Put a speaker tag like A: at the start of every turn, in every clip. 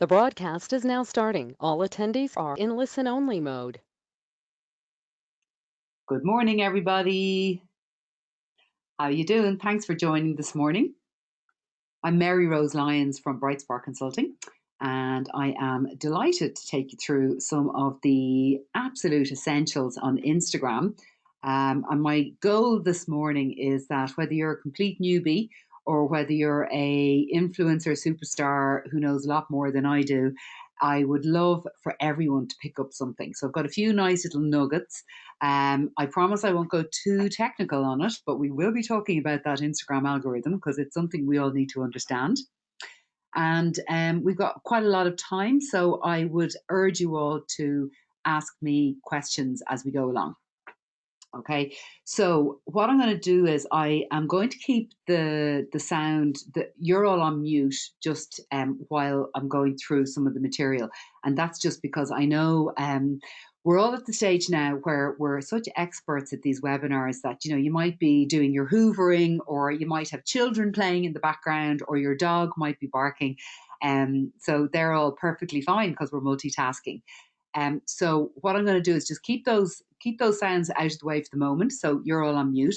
A: The broadcast is now starting. All attendees are in listen-only mode.
B: Good morning, everybody. How are you doing? Thanks for joining this morning. I'm Mary Rose Lyons from Bright Spark Consulting, and I am delighted to take you through some of the absolute essentials on Instagram. Um, and my goal this morning is that whether you're a complete newbie or whether you're a influencer superstar who knows a lot more than I do, I would love for everyone to pick up something. So I've got a few nice little nuggets. Um, I promise I won't go too technical on it, but we will be talking about that Instagram algorithm because it's something we all need to understand. And um, we've got quite a lot of time, so I would urge you all to ask me questions as we go along. Okay, so what I'm going to do is I am going to keep the the sound that you're all on mute just um, while I'm going through some of the material, and that's just because I know um, we're all at the stage now where we're such experts at these webinars that you know you might be doing your hoovering, or you might have children playing in the background, or your dog might be barking, and um, so they're all perfectly fine because we're multitasking. Um, so what I'm going to do is just keep those keep those sounds out of the way for the moment. So you're all on mute.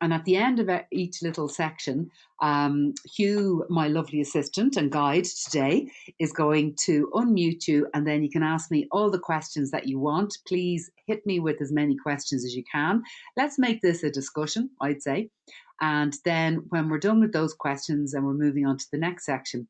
B: And at the end of each little section, um, Hugh, my lovely assistant and guide today, is going to unmute you and then you can ask me all the questions that you want. Please hit me with as many questions as you can. Let's make this a discussion, I'd say. And then when we're done with those questions and we're moving on to the next section,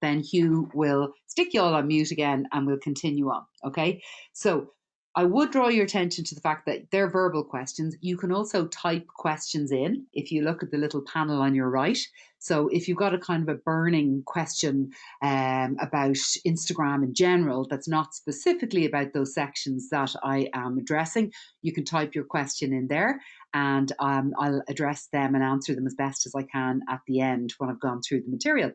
B: then Hugh will stick you all on mute again and we'll continue on. Okay. So I would draw your attention to the fact that they're verbal questions. You can also type questions in if you look at the little panel on your right. So if you've got a kind of a burning question um, about Instagram in general that's not specifically about those sections that I am addressing, you can type your question in there and um, I'll address them and answer them as best as I can at the end when I've gone through the material.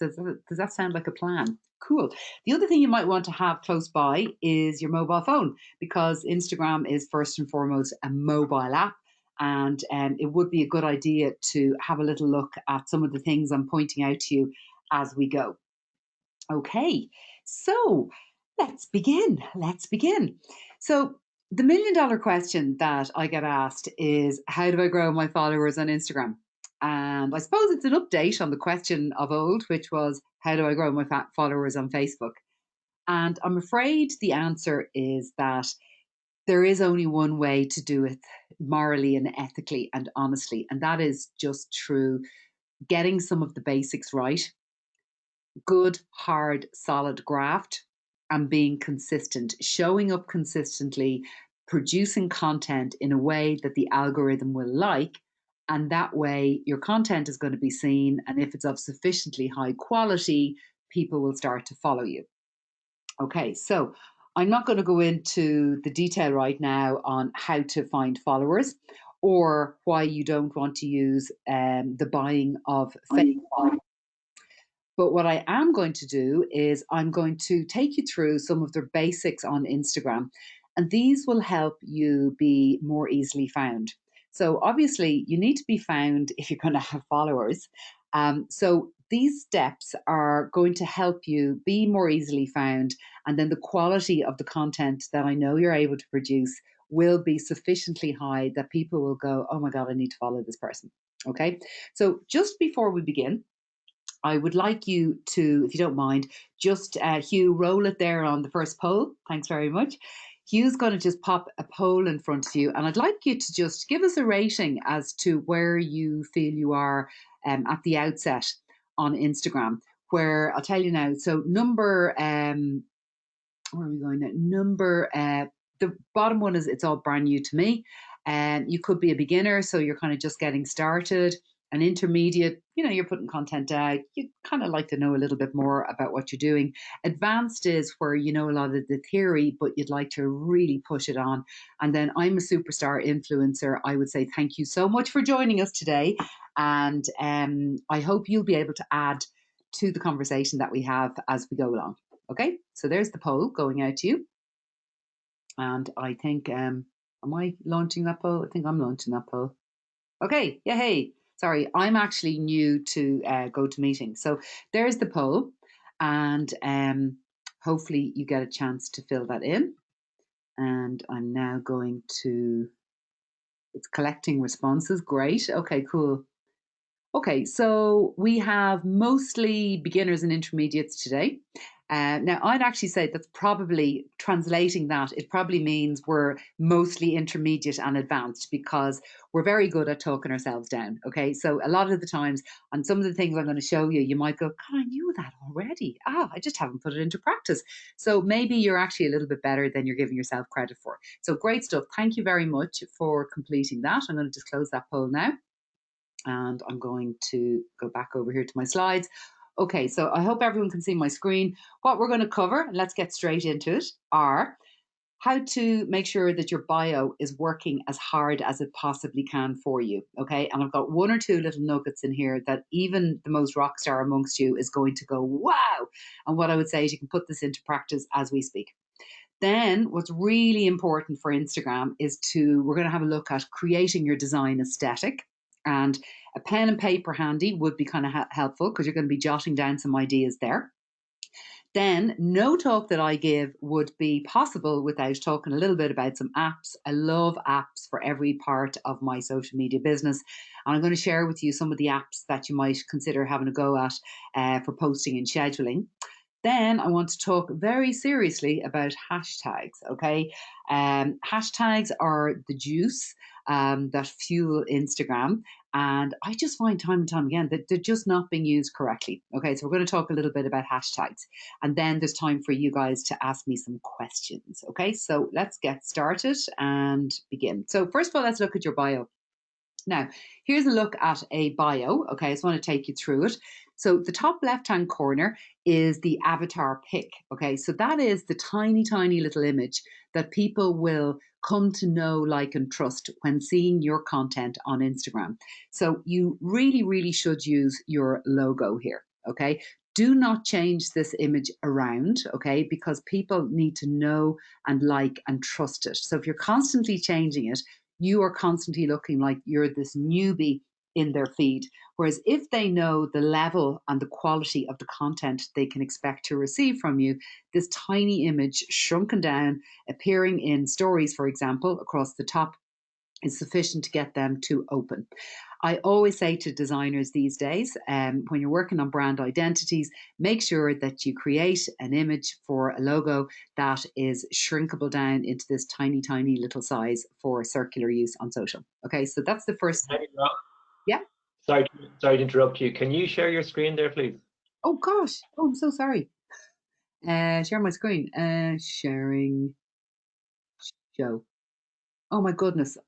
B: Does that sound like a plan? Cool. The other thing you might want to have close by is your mobile phone because Instagram is first and foremost a mobile app. And um, it would be a good idea to have a little look at some of the things I'm pointing out to you as we go. Okay, so let's begin. Let's begin. So, the million dollar question that I get asked is How do I grow my followers on Instagram? And I suppose it's an update on the question of old, which was how do I grow my followers on Facebook? And I'm afraid the answer is that there is only one way to do it morally and ethically and honestly, and that is just through getting some of the basics right. Good, hard, solid graft and being consistent, showing up consistently, producing content in a way that the algorithm will like and that way, your content is going to be seen. And if it's of sufficiently high quality, people will start to follow you. Okay, so I'm not going to go into the detail right now on how to find followers or why you don't want to use um, the buying of fake followers. But what I am going to do is I'm going to take you through some of the basics on Instagram, and these will help you be more easily found. So obviously, you need to be found if you're going to have followers. Um, so these steps are going to help you be more easily found, and then the quality of the content that I know you're able to produce will be sufficiently high that people will go, "Oh my god, I need to follow this person." Okay, so just before we begin, I would like you to, if you don't mind, just uh, Hugh, roll it there on the first poll. Thanks very much. Hugh's going to just pop a poll in front of you, and I'd like you to just give us a rating as to where you feel you are um, at the outset on Instagram. Where I'll tell you now. So number, um, where are we going now? Number, uh, the bottom one is it's all brand new to me. And um, you could be a beginner, so you're kind of just getting started an intermediate, you know, you're putting content out, you kind of like to know a little bit more about what you're doing. Advanced is where you know a lot of the theory, but you'd like to really push it on. And then I'm a superstar influencer. I would say thank you so much for joining us today. And um, I hope you'll be able to add to the conversation that we have as we go along. Okay, so there's the poll going out to you. And I think, um, am I launching that poll? I think I'm launching that poll. Okay, yeah, hey sorry, I'm actually new to uh, GoToMeeting. So there's the poll. and um, hopefully you get a chance to fill that in. And I'm now going to, it's collecting responses. Great. Okay, cool. Okay, so we have mostly beginners and intermediates today. Uh, now, I'd actually say that's probably translating that, it probably means we're mostly intermediate and advanced because we're very good at talking ourselves down. Okay, so a lot of the times on some of the things I'm going to show you, you might go, God, I knew that already. Ah, I just haven't put it into practice. So maybe you're actually a little bit better than you're giving yourself credit for. So great stuff. Thank you very much for completing that. I'm going to just close that poll now and I'm going to go back over here to my slides. Okay, so I hope everyone can see my screen. What we're going to cover, and let's get straight into it, are how to make sure that your bio is working as hard as it possibly can for you. Okay, and I've got one or two little nuggets in here that even the most rock star amongst you is going to go, wow. And what I would say is you can put this into practice as we speak. Then, what's really important for Instagram is to, we're going to have a look at creating your design aesthetic. And a pen and paper handy would be kind of ha- helpful because you're going to be jotting down some ideas there. Then, no talk that I give would be possible without talking a little bit about some apps. I love apps for every part of my social media business. And I'm going to share with you some of the apps that you might consider having a go at uh, for posting and scheduling. Then I want to talk very seriously about hashtags. Okay, um, hashtags are the juice um, that fuel Instagram, and I just find time and time again that they're just not being used correctly. Okay, so we're going to talk a little bit about hashtags, and then there's time for you guys to ask me some questions. Okay, so let's get started and begin. So first of all, let's look at your bio. Now, here's a look at a bio. Okay, I just want to take you through it. So the top left hand corner is the avatar pic. Okay, so that is the tiny, tiny little image that people will come to know, like, and trust when seeing your content on Instagram. So you really, really should use your logo here. Okay, do not change this image around, okay, because people need to know and like and trust it. So if you're constantly changing it, you are constantly looking like you're this newbie in their feed. Whereas if they know the level and the quality of the content they can expect to receive from you, this tiny image shrunken down, appearing in stories, for example, across the top, is sufficient to get them to open. I always say to designers these days, um, when you're working on brand identities, make sure that you create an image for a logo that is shrinkable down into this tiny, tiny little size for circular use on social. Okay, so that's the first. Yeah.
C: Sorry, sorry to interrupt you. Can you share your screen there, please?
B: Oh gosh. Oh, I'm so sorry. Uh, share my screen. Uh, sharing show. Oh my goodness.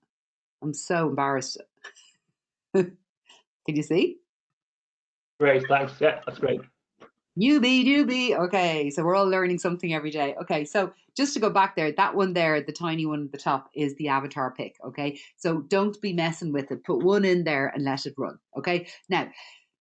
B: I'm so embarrassed. Can you see?
C: Great, thanks. Yeah, that's great.
B: Newbie, newbie. Okay, so we're all learning something every day. Okay, so just to go back there, that one there, the tiny one at the top, is the avatar pic. Okay, so don't be messing with it. Put one in there and let it run. Okay, now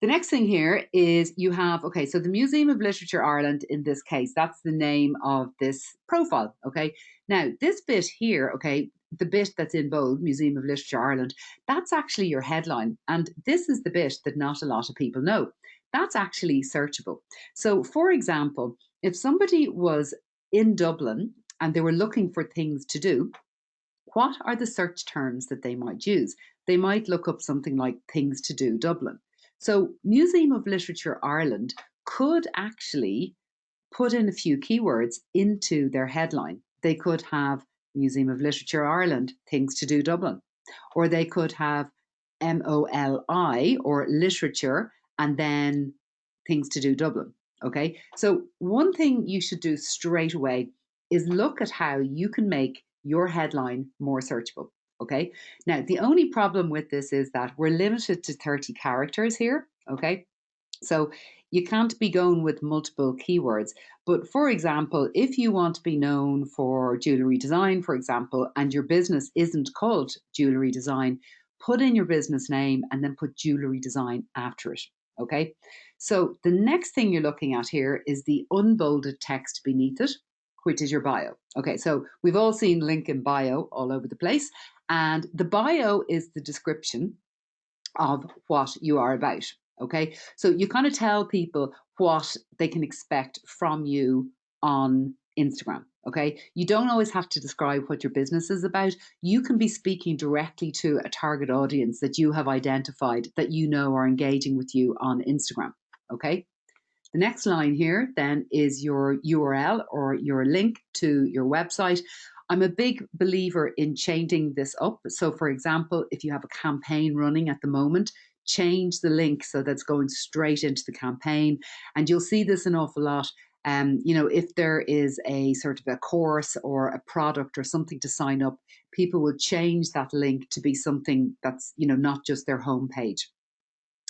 B: the next thing here is you have, okay, so the Museum of Literature Ireland in this case, that's the name of this profile. Okay, now this bit here, okay, the bit that's in bold, Museum of Literature Ireland, that's actually your headline. And this is the bit that not a lot of people know that's actually searchable. So, for example, if somebody was in Dublin and they were looking for things to do, what are the search terms that they might use? They might look up something like things to do Dublin. So, Museum of Literature Ireland could actually put in a few keywords into their headline. They could have Museum of Literature Ireland, things to do Dublin, or they could have MOLI or literature and then things to do Dublin. Okay. So, one thing you should do straight away is look at how you can make your headline more searchable. Okay. Now, the only problem with this is that we're limited to 30 characters here. Okay. So, you can't be going with multiple keywords. But for example, if you want to be known for jewelry design, for example, and your business isn't called jewelry design, put in your business name and then put jewelry design after it. Okay, so the next thing you're looking at here is the unbolded text beneath it, which is your bio. Okay, so we've all seen link in bio all over the place, and the bio is the description of what you are about. Okay, so you kind of tell people what they can expect from you on Instagram. Okay, you don't always have to describe what your business is about. You can be speaking directly to a target audience that you have identified that you know are engaging with you on Instagram. Okay, the next line here then is your URL or your link to your website. I'm a big believer in changing this up. So, for example, if you have a campaign running at the moment, change the link so that's going straight into the campaign. And you'll see this an awful lot. Um, you know, if there is a sort of a course or a product or something to sign up, people will change that link to be something that's, you know, not just their homepage.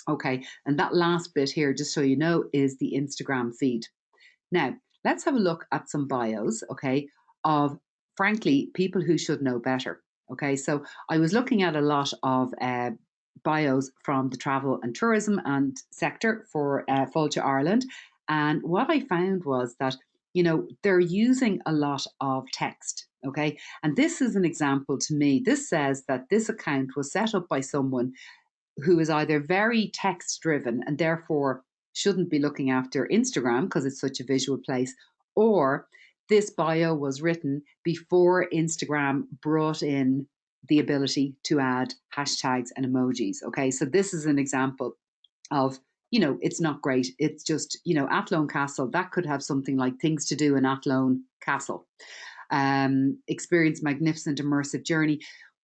B: Okay, and that last bit here, just so you know, is the Instagram feed. Now, let's have a look at some bios, okay, of frankly people who should know better. Okay, so I was looking at a lot of uh, bios from the travel and tourism and sector for uh, Fáilte Ireland, and what I found was that you know they're using a lot of text. Okay, and this is an example to me. This says that this account was set up by someone who is either very text driven and therefore shouldn't be looking after Instagram because it's such a visual place, or this bio was written before Instagram brought in the ability to add hashtags and emojis. Okay, so this is an example of you know it's not great. It's just you know Athlone Castle that could have something like things to do in Athlone Castle. Um, experience magnificent immersive journey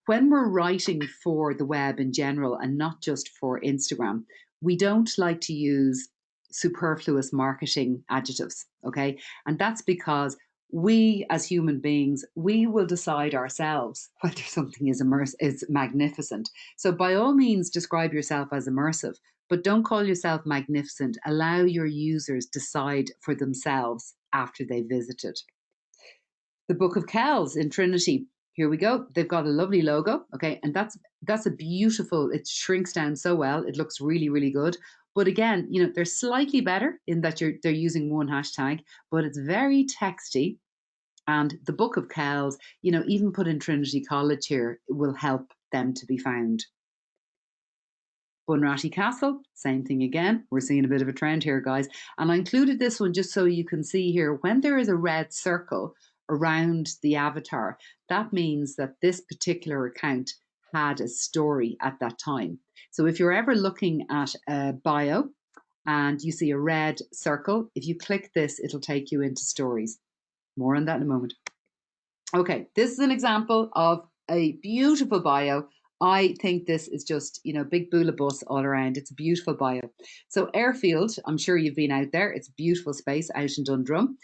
B: when we're writing for the web in general and not just for Instagram, we don't like to use superfluous marketing adjectives. Okay. And that's because we as human beings, we will decide ourselves whether something is immersive, is magnificent. So by all means, describe yourself as immersive, but don't call yourself magnificent. Allow your users decide for themselves after they visited. The Book of Kells in Trinity here we go. They've got a lovely logo. Okay. And that's, that's a beautiful, it shrinks down so well. It looks really, really good. But again, you know, they're slightly better in that you're, they're using one hashtag, but it's very texty. And the Book of Kells, you know, even put in Trinity College here will help them to be found. Bunratty Castle, same thing again. We're seeing a bit of a trend here, guys. And I included this one just so you can see here when there is a red circle around the avatar, that means that this particular account had a story at that time. So if you're ever looking at a bio and you see a red circle, if you click this, it'll take you into stories. More on that in a moment. Okay, this is an example of a beautiful bio. I think this is just, you know, big bualadh bos all around. It's a beautiful bio. So Airfield, I'm sure you've been out there. It's a beautiful space out in Dundrum.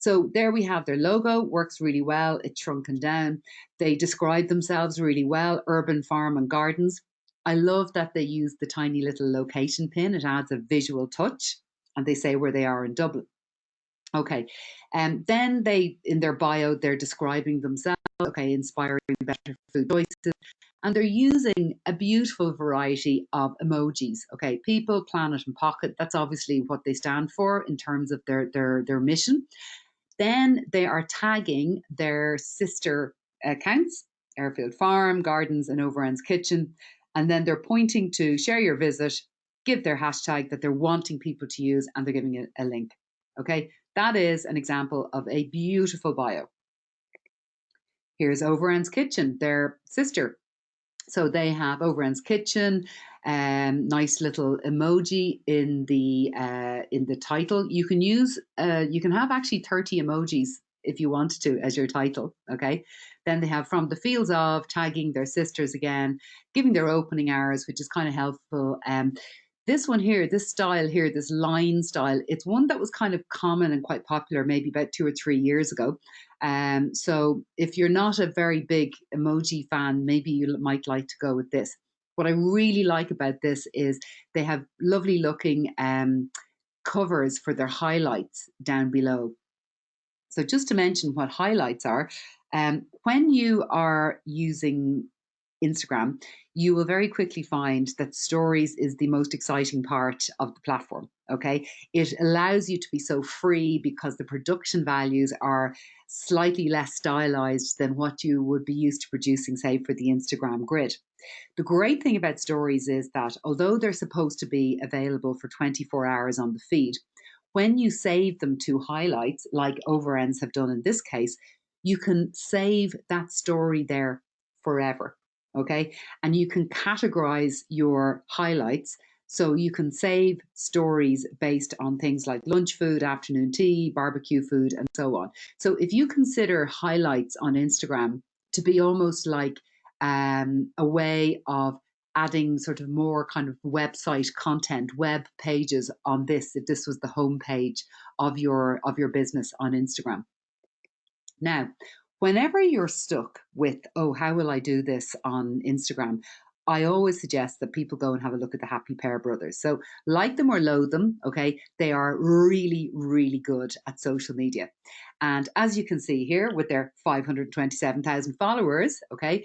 B: So there we have their logo, works really well. It's shrunken down. They describe themselves really well, urban farm and gardens. I love that they use the tiny little location pin. It adds a visual touch and they say where they are in Dublin. Okay, and um, then they, in their bio, they're describing themselves, okay, inspiring better food choices, and they're using a beautiful variety of emojis. Okay, people, planet, and pocket. That's obviously what they stand for in terms of their their their mission. Then they are tagging their sister accounts, Airfield Farm, Gardens, and Overend's Kitchen. And then they're pointing to share your visit, give their hashtag that they're wanting people to use, and they're giving it a link. Okay, that is an example of a beautiful bio. Here's Overend's Kitchen, their sister. So they have Overend's Kitchen, um, nice little emoji in the uh, in the title. You can use uh, you can have actually 30 emojis if you want to as your title. Okay. Then they have from the fields of tagging their sisters again, giving their opening hours, which is kind of helpful. Um, this one here, this style here, this line style, it's one that was kind of common and quite popular maybe about two or three years ago. Um, so if you're not a very big emoji fan, maybe you might like to go with this. What I really like about this is they have lovely looking um, covers for their highlights down below. So just to mention what highlights are, um, when you are using Instagram, you will very quickly find that stories is the most exciting part of the platform. Okay. It allows you to be so free because the production values are slightly less stylized than what you would be used to producing, say, for the Instagram grid. The great thing about stories is that although they're supposed to be available for 24 hours on the feed, when you save them to highlights, like Overends have done in this case, you can save that story there forever. Okay. And you can categorize your highlights. So you can save stories based on things like lunch food, afternoon tea, barbecue food, and so on. So if you consider highlights on Instagram to be almost like um, a way of adding sort of more kind of website content, web pages on this, if this was the home page of your of your business on Instagram. Now, whenever you're stuck with, oh, how will I do this on Instagram? I always suggest that people go and have a look at the Happy Pear Brothers. So, like them or loathe them, okay, they are really, really good at social media. And as you can see here, with their 527,000 followers, okay,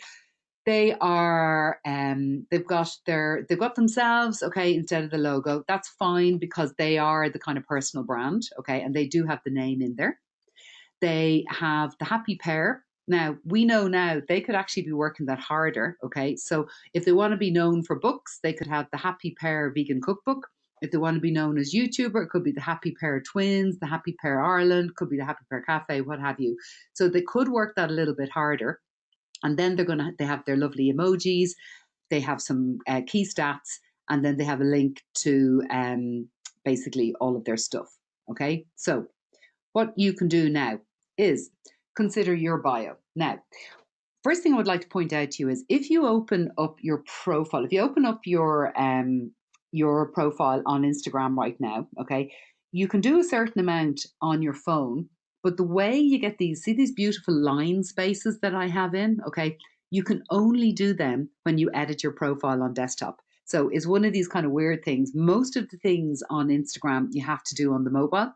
B: they are um, they've got their they've got themselves okay instead of the logo that's fine because they are the kind of personal brand okay and they do have the name in there they have the Happy Pear. now we know now they could actually be working that harder okay so if they want to be known for books they could have the Happy Pear vegan cookbook if they want to be known as YouTuber, it could be the Happy Pear Twins, the Happy Pear Ireland, could be the Happy Pear Cafe, what have you. So they could work that a little bit harder and then they're going to they have their lovely emojis they have some uh, key stats and then they have a link to um, basically all of their stuff okay so what you can do now is consider your bio now first thing i would like to point out to you is if you open up your profile if you open up your um your profile on instagram right now okay you can do a certain amount on your phone but the way you get these, see these beautiful line spaces that I have in, okay, you can only do them when you edit your profile on desktop. So it's one of these kind of weird things. Most of the things on Instagram you have to do on the mobile.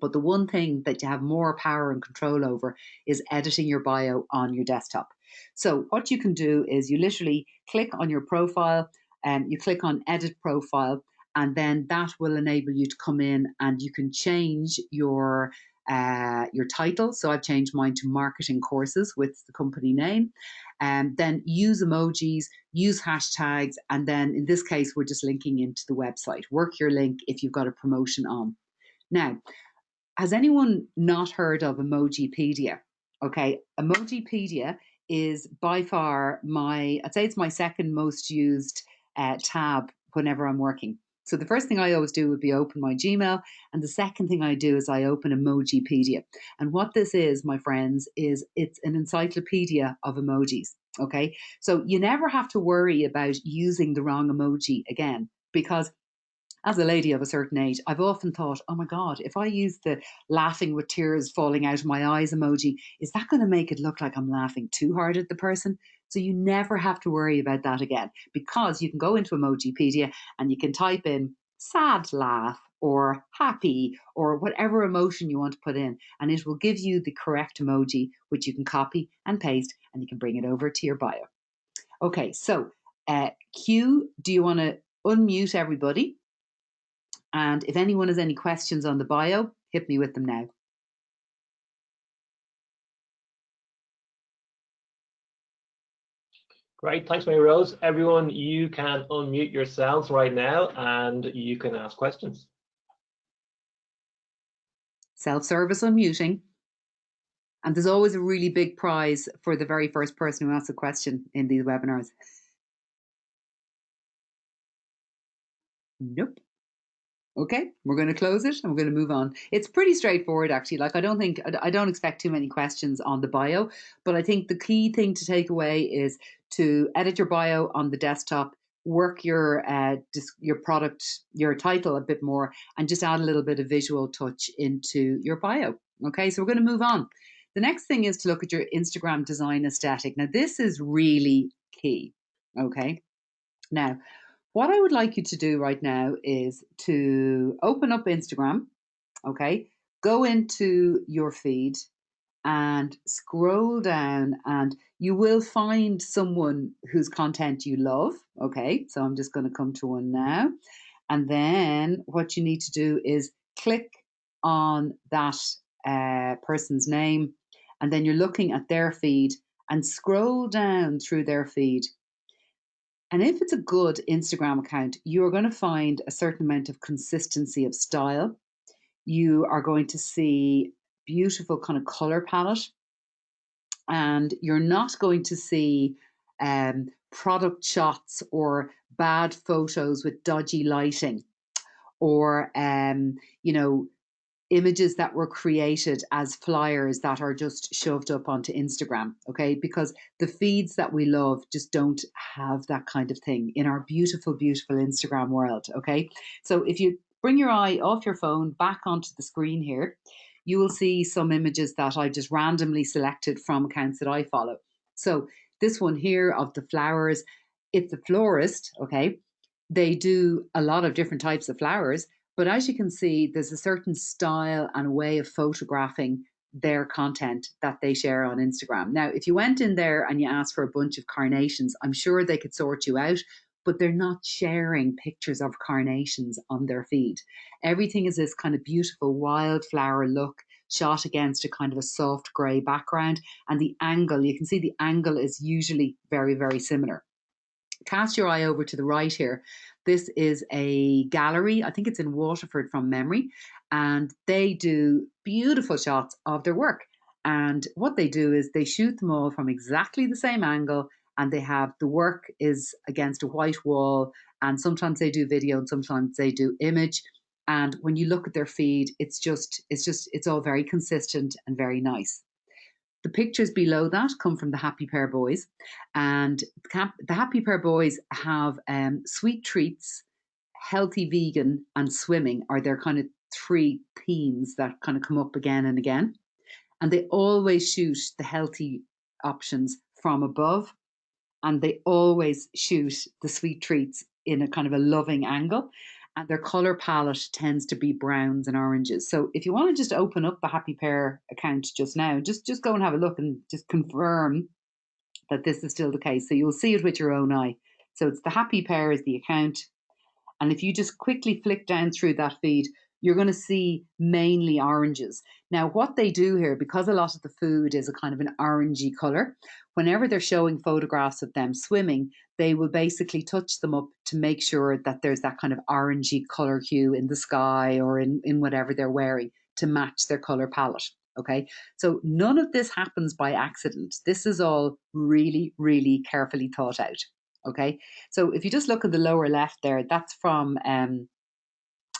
B: But the one thing that you have more power and control over is editing your bio on your desktop. So what you can do is you literally click on your profile and you click on edit profile and then that will enable you to come in and you can change your uh, your title. So I've changed mine to marketing courses with the company name. And um, then use emojis, use hashtags, and then in this case, we're just linking into the website. Work your link if you've got a promotion on. Now, has anyone not heard of Emojipedia? Okay, Emojipedia is by far my, I'd say it's my second most used uh, tab whenever I'm working. So the first thing I always do would be open my Gmail. And the second thing I do is I open Emojipedia. And what this is, my friends, is it's an encyclopedia of emojis. Okay. So you never have to worry about using the wrong emoji again because as a lady of a certain age, I've often thought, oh my God, if I use the laughing with tears falling out of my eyes emoji, is that going to make it look like I'm laughing too hard at the person? So you never have to worry about that again because you can go into Emojipedia and you can type in sad laugh or happy or whatever emotion you want to put in, and it will give you the correct emoji, which you can copy and paste and you can bring it over to your bio. Okay, so uh, Hugh, do you want to unmute everybody? And if anyone has any questions on the bio, hit me with them now.
C: Great, thanks, Mary Rose. Everyone, you can unmute yourselves right now and you can ask questions.
B: Self-service unmuting. And there's always a really big prize for the very first person who asks a question in these webinars. Nope. Okay, we're going to close it and we're going to move on. It's pretty straightforward, actually. Like, I don't think, I don't expect too many questions on the bio, but I think the key thing to take away is to edit your bio on the desktop, work your uh, your product, your title a bit more, and just add a little bit of visual touch into your bio. Okay, so we're going to move on. The next thing is to look at your Instagram design aesthetic. Now, this is really key. Okay, now what I would like you to do right now is to open up Instagram, okay? Go into your feed and scroll down and you will find someone whose content you love, okay? So I'm just going to come to one now. And then what you need to do is click on that uh, person's name and then you're looking at their feed and scroll down through their feed And if it's a good Instagram account, you're going to find a certain amount of consistency of style. You are going to see beautiful kind of color palette. And you're not going to see um, product shots or bad photos with dodgy lighting or um, you know images that were created as flyers that are just shoved up onto Instagram, okay? Because the feeds that we love just don't have that kind of thing in our beautiful, beautiful Instagram world, okay? So if you bring your eye off your phone back onto the screen here, you will see some images that I just randomly selected from accounts that I follow. So this one here of the flowers, it's a florist, okay? They do a lot of different types of flowers, but as you can see, there's a certain style and way of photographing their content that they share on Instagram. Now, if you went in there and you asked for a bunch of carnations, I'm sure they could sort you out, but they're not sharing pictures of carnations on their feed. Everything is this kind of beautiful wildflower look shot against a kind of a soft grey background. And the angle, you can see the angle is usually very, very similar. Cast your eye over to the right here. This is a gallery, I think it's in Waterford from memory, and they do beautiful shots of their work. And what they do is they shoot them all from exactly the same angle, and they have the work is against a white wall, and sometimes they do video and sometimes they do image. And when you look at their feed, it's just, it's just, it's all very consistent and very nice. The pictures below that come from the Happy Pear Boys, and the Happy Pear Boys have um, sweet treats, healthy vegan, and swimming are their kind of three themes that kind of come up again and again. And they always shoot the healthy options from above, and they always shoot the sweet treats in a kind of a loving angle and their color palette tends to be browns and oranges. So if you want to just open up the Happy Pear account just now, just just go and have a look and just confirm that this is still the case. So you'll see it with your own eye. So it's the Happy Pear is the account. And if you just quickly flick down through that feed, you're going to see mainly oranges. Now, what they do here, because a lot of the food is a kind of an orangey color, whenever they're showing photographs of them swimming, they will basically touch them up to make sure that there's that kind of orangey color hue in the sky or in, in whatever they're wearing to match their color palette. Okay, so none of this happens by accident. This is all really, really carefully thought out. Okay, so if you just look at the lower left there, that's from um,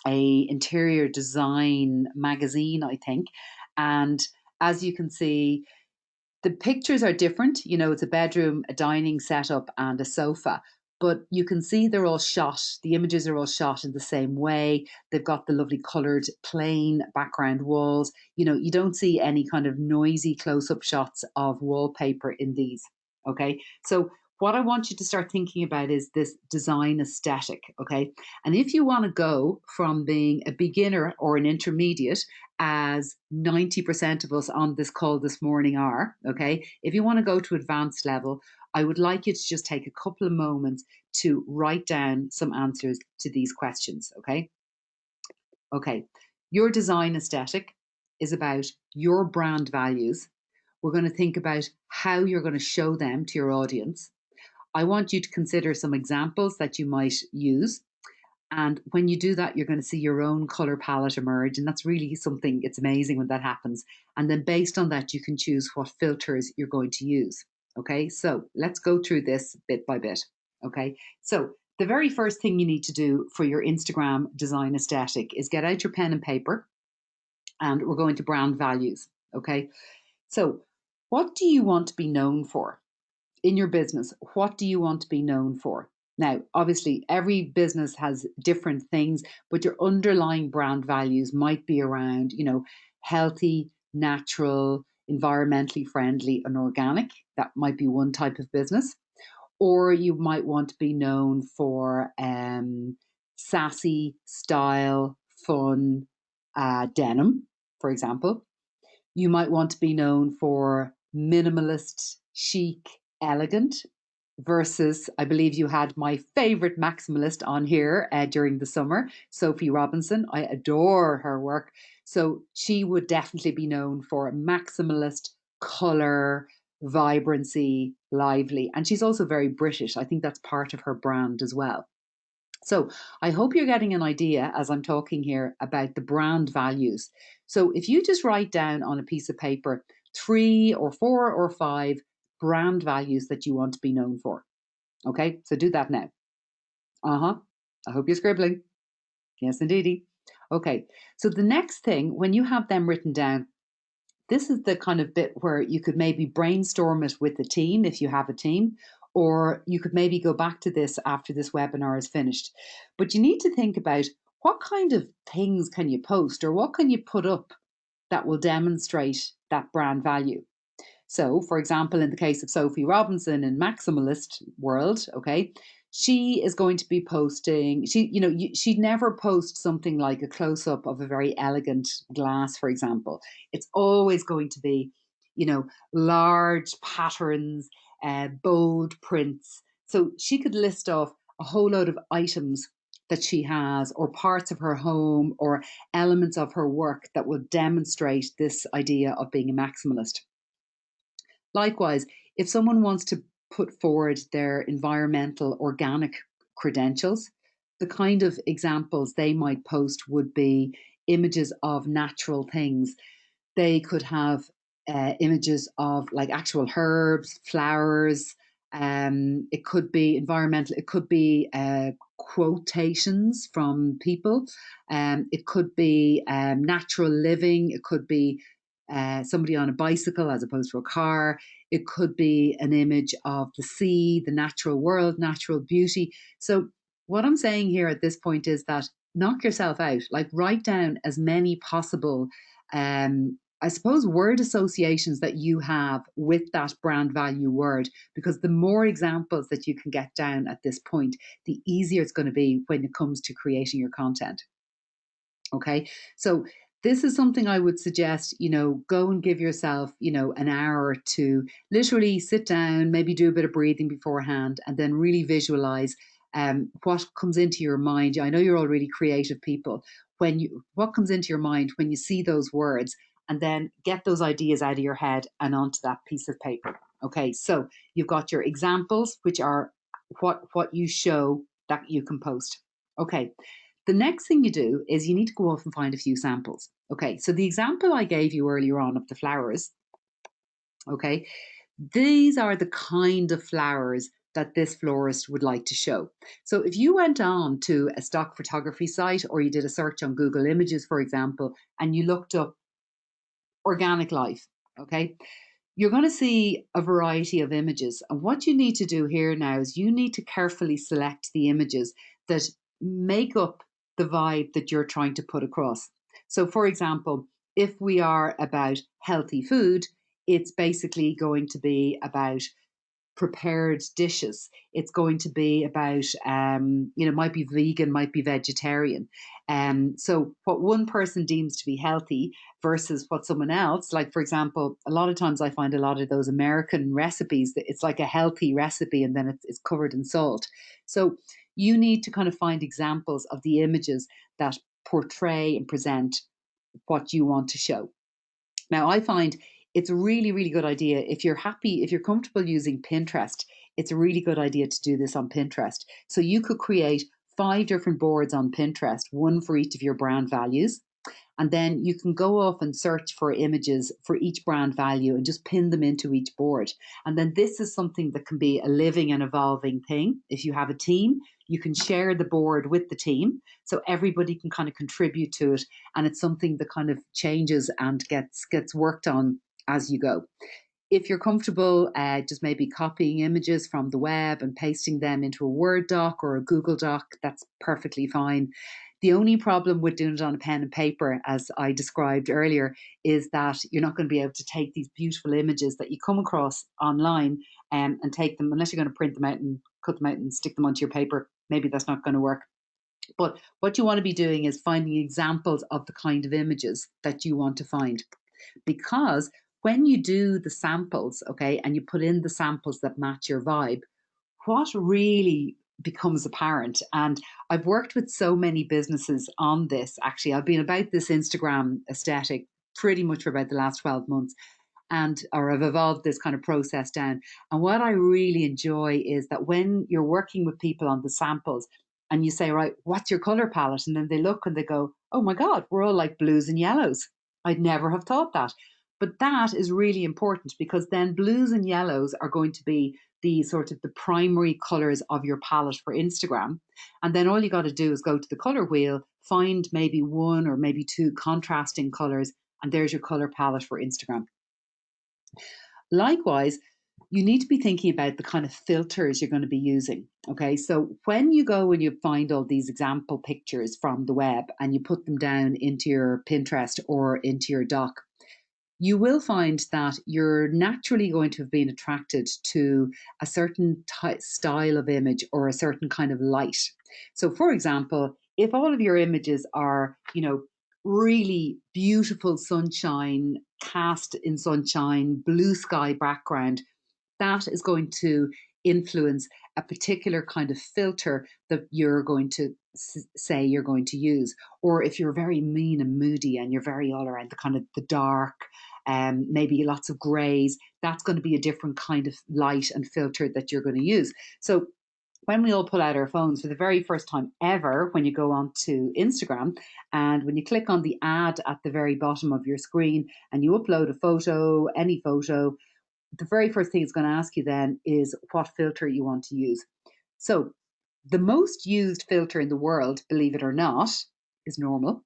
B: a interior design magazine, I think. And as you can see, the pictures are different. You know, it's a bedroom, a dining setup, and a sofa. But you can see they're all shot, the images are all shot in the same way. They've got the lovely coloured plain background walls. You know, you don't see any kind of noisy close up shots of wallpaper in these. Okay. So what I want you to start thinking about is this design aesthetic, okay? And if you want to go from being a beginner or an intermediate, as 90% of us on this call this morning are, okay? If you want to go to advanced level, I would like you to just take a couple of moments to write down some answers to these questions, okay? Okay, your design aesthetic is about your brand values. We're going to think about how you're going to show them to your audience. I want you to consider some examples that you might use. And when you do that, you're going to see your own color palette emerge. And that's really something, it's amazing when that happens. And then based on that, you can choose what filters you're going to use. Okay, so let's go through this bit by bit. Okay, so the very first thing you need to do for your Instagram design aesthetic is get out your pen and paper and we're going to brand values. Okay, so what do you want to be known for? In your business, what do you want to be known for? Now, obviously, every business has different things, but your underlying brand values might be around, you know, healthy, natural, environmentally friendly, and organic. That might be one type of business. Or you might want to be known for um, sassy, style, fun, uh, denim, for example. You might want to be known for minimalist, chic, elegant versus I believe you had my favorite maximalist on here uh, during the summer, Sophie Robinson. I adore her work. So she would definitely be known for maximalist color, vibrancy, lively. And she's also very British. I think that's part of her brand as well. So I hope you're getting an idea as I'm talking here about the brand values. So if you just write down on a piece of paper three or four or five brand values that you want to be known for. Okay, so do that now. Uh huh. I hope you're scribbling. Yes, indeedy. Okay, so the next thing, when you have them written down, this is the kind of bit where you could maybe brainstorm it with the team if you have a team, or you could maybe go back to this after this webinar is finished. But you need to think about what kind of things can you post or what can you put up that will demonstrate that brand value. So, for example, in the case of Sophie Robinson in Maximalist World, okay, she is going to be posting she you know she'd never post something like a close up of a very elegant glass for example. It's always going to be you know large patterns uh, bold prints. So she could list off a whole load of items that she has or parts of her home or elements of her work that will demonstrate this idea of being a maximalist likewise if someone wants to put forward their environmental organic credentials. The kind of examples they might post would be images of natural things. They could have uh, images of like actual herbs, flowers. Um, it could be environmental. It could be uh, quotations from people. Um, it could be um, natural living. It could be uh, somebody on a bicycle as opposed to a car. It could be an image of the sea, the natural world, natural beauty. So, what I'm saying here at this point is that knock yourself out, like write down as many possible, um, I suppose, word associations that you have with that brand value word, because the more examples that you can get down at this point, the easier it's going to be when it comes to creating your content. Okay, so this is something I would suggest, you know, go and give yourself, you know, an hour to literally sit down, maybe do a bit of breathing beforehand, and then really visualize um, what comes into your mind. I know you're all really creative people. When you, what comes into your mind when you see those words, and then get those ideas out of your head and onto that piece of paper. Okay, so you've got your examples, which are what what you show that you can post. Okay, the next thing you do is you need to go off and find a few samples. Okay, so the example I gave you earlier on of the flowers, okay, these are the kind of flowers that this florist would like to show. So if you went on to a stock photography site or you did a search on Google Images, for example, and you looked up organic life, okay, you're going to see a variety of images. And what you need to do here now is you need to carefully select the images that make up the vibe that you're trying to put across. So, for example, if we are about healthy food, it's basically going to be about prepared dishes. It's going to be about, um, you know, might be vegan, might be vegetarian. Um, so what one person deems to be healthy versus what someone else, like for example, a lot of times I find a lot of those American recipes that it's like a healthy recipe and then it's, it's covered in salt. So you need to kind of find examples of the images that portray and present what you want to show. Now, I find it's a really, really good idea. If you're happy, if you're comfortable using Pinterest, it's a really good idea to do this on Pinterest. So you could create five different boards on Pinterest, one for each of your brand values. And then you can go off and search for images for each brand value and just pin them into each board. And then this is something that can be a living and evolving thing. If you have a team, you can share the board with the team so everybody can kind of contribute to it. And it's something that kind of changes and gets gets worked on as you go. If you're comfortable, uh, just maybe copying images from the web and pasting them into a Word doc or a Google doc, that's perfectly fine. The only problem with doing it on a pen and paper, as I described earlier, is that you're not going to be able to take these beautiful images that you come across online um, and take them, unless you're going to print them out and cut them out and stick them onto your paper. Maybe that's not going to work. But what you want to be doing is finding examples of the kind of images that you want to find. Because when you do the samples, okay, and you put in the samples that match your vibe, what really becomes apparent. And I've worked with so many businesses on this. Actually, I've been about this Instagram aesthetic pretty much for about the last 12 months. And or I've evolved this kind of process down. And what I really enjoy is that when you're working with people on the samples and you say, right, what's your color palette? And then they look and they go, oh my God, we're all like blues and yellows. I'd never have thought that. But that is really important because then blues and yellows are going to be the sort of the primary colors of your palette for Instagram. And then all you got to do is go to the color wheel, find maybe one or maybe two contrasting colors, and there's your color palette for Instagram. Likewise, you need to be thinking about the kind of filters you're going to be using. Okay, so when you go and you find all these example pictures from the web and you put them down into your Pinterest or into your doc, you will find that you're naturally going to have been attracted to a certain ty- style of image or a certain kind of light. So, for example, if all of your images are, you know, really beautiful sunshine, cast in sunshine, blue sky background, that is going to influence a particular kind of filter that you're going to say you're going to use. Or if you're very mean and moody and you're very all around the kind of the dark um, maybe lots of grays that's going to be a different kind of light and filter that you're going to use. So when we all pull out our phones for the very first time ever when you go onto Instagram and when you click on the ad at the very bottom of your screen and you upload a photo, any photo, the very first thing it's going to ask you then is what filter you want to use. So the most used filter in the world, believe it or not, is normal.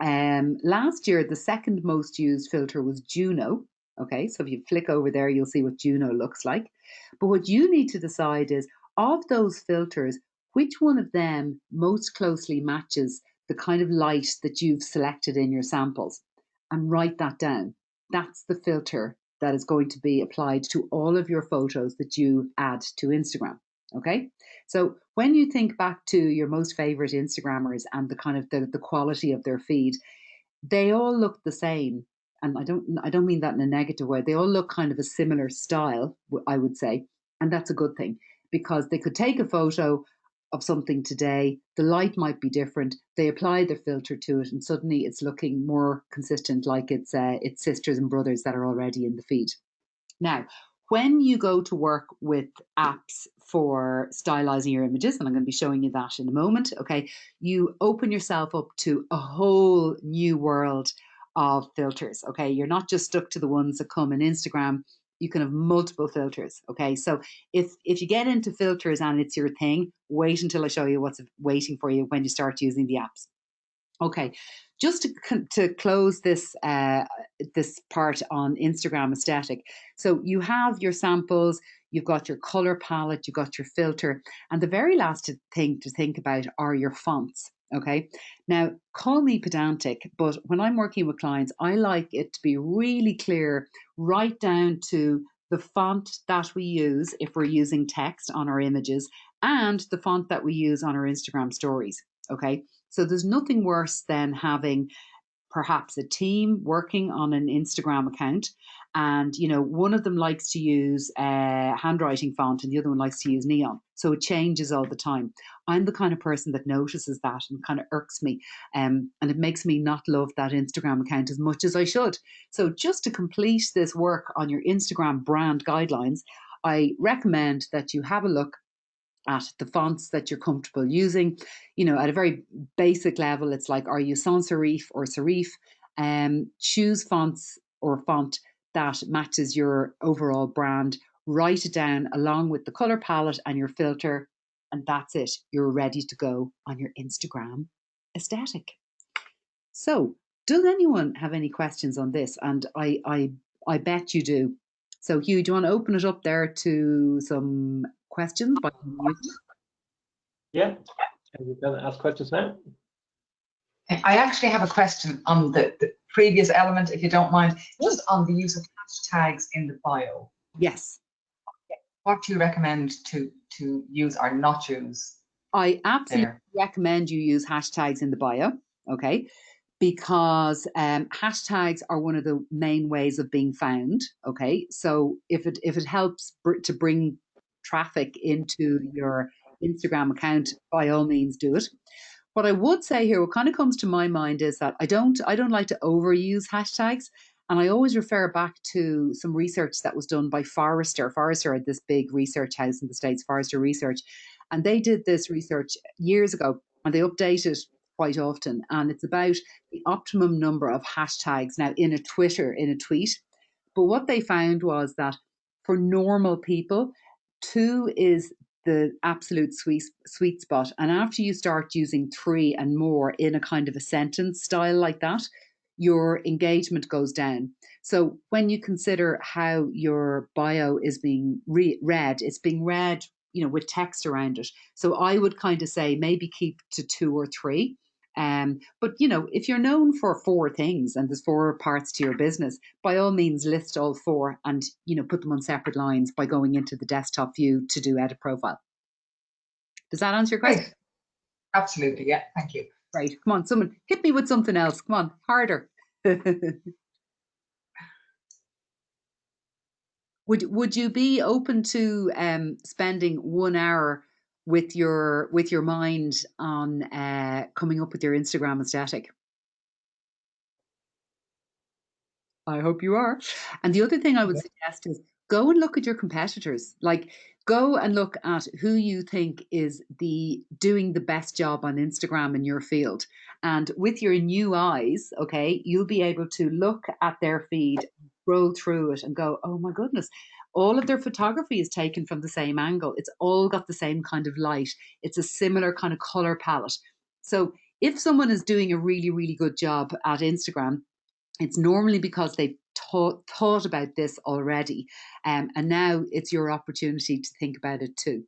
B: Um, last year, the second most used filter was Juno. Okay, so if you flick over there, you'll see what Juno looks like. But what you need to decide is of those filters, which one of them most closely matches the kind of light that you've selected in your samples and write that down. That's the filter that is going to be applied to all of your photos that you add to Instagram. Okay. So when you think back to your most favorite Instagrammers and the kind of the, the quality of their feed, they all look the same. And I don't I don't mean that in a negative way. They all look kind of a similar style, I would say. And that's a good thing because they could take a photo of something today, the light might be different. They apply their filter to it, and suddenly it's looking more consistent, like it's uh, it's sisters and brothers that are already in the feed. Now, when you go to work with apps for stylizing your images, and I'm going to be showing you that in a moment, okay, you open yourself up to a whole new world of filters. Okay, you're not just stuck to the ones that come in Instagram you can have multiple filters. Okay, so if if you get into filters and it's your thing, wait until I show you what's waiting for you when you start using the apps. Okay, just to to close this uh, this part on Instagram aesthetic. So you have your samples, you've got your color palette, you've got your filter, and the very last thing to think about are your fonts. Okay. Now, call me pedantic, but when I'm working with clients, I like it to be really clear, right down to the font that we use if we're using text on our images and the font that we use on our Instagram stories. Okay. So there's nothing worse than having perhaps a team working on an Instagram account and you know one of them likes to use a handwriting font and the other one likes to use neon so it changes all the time i'm the kind of person that notices that and kind of irks me um, and it makes me not love that instagram account as much as i should so just to complete this work on your instagram brand guidelines i recommend that you have a look at the fonts that you're comfortable using. You know, at a very basic level, it's like, are you sans serif or serif? Um, choose fonts or font that matches your overall brand. Write it down along with the color palette and your filter, and that's it. You're ready to go on your Instagram aesthetic. So, does anyone have any questions on this? And I, I, I bet you do. So, Hugh, do you want to open it up there to some questions? By
C: yeah, you can ask questions now.
D: I actually have a question on the, the previous element, if you don't mind, just on the use of hashtags in the bio.
B: Yes.
D: What do you recommend to to use or not use?
B: I absolutely there? recommend you use hashtags in the bio. Okay. Because um, hashtags are one of the main ways of being found. Okay, so if it if it helps br- to bring traffic into your Instagram account, by all means do it. What I would say here, what kind of comes to my mind is that I don't I don't like to overuse hashtags. And I always refer back to some research that was done by Forrester. Forrester had this big research house in the States, Forrester Research. And they did this research years ago and they update it quite often. And it's about the optimum number of hashtags now in a Twitter, in a tweet. But what they found was that for normal people, two is the absolute sweet sweet spot. And after you start using three and more in a kind of a sentence style like that, your engagement goes down. So when you consider how your bio is being re- read, it's being read, you know, with text around it. So I would kind of say maybe keep to two or three. Um, but you know, if you're known for four things and there's four parts to your business, by all means list all four and you know put them on separate lines by going into the desktop view to do edit profile. Does that answer your question?
D: Great. Absolutely, yeah. Thank you.
B: Right. Come on, someone hit me with something else. Come on, harder. would would you be open to um, spending one hour with your with your mind on uh, coming up with your Instagram aesthetic? I hope you are. And the other thing I would
D: Yeah.
B: suggest is go and look at your competitors. Like go and look at who you think is the doing the best job on Instagram in your field. And with your new eyes, okay, you'll be able to look at their feed, roll through it and go, "Oh my goodness, all of their photography is taken from the same angle. It's all got the same kind of light. It's a similar kind of color palette." So, if someone is doing a really really good job at Instagram, it's normally because they've thought, thought about this already. Um, and now it's your opportunity to think about it too.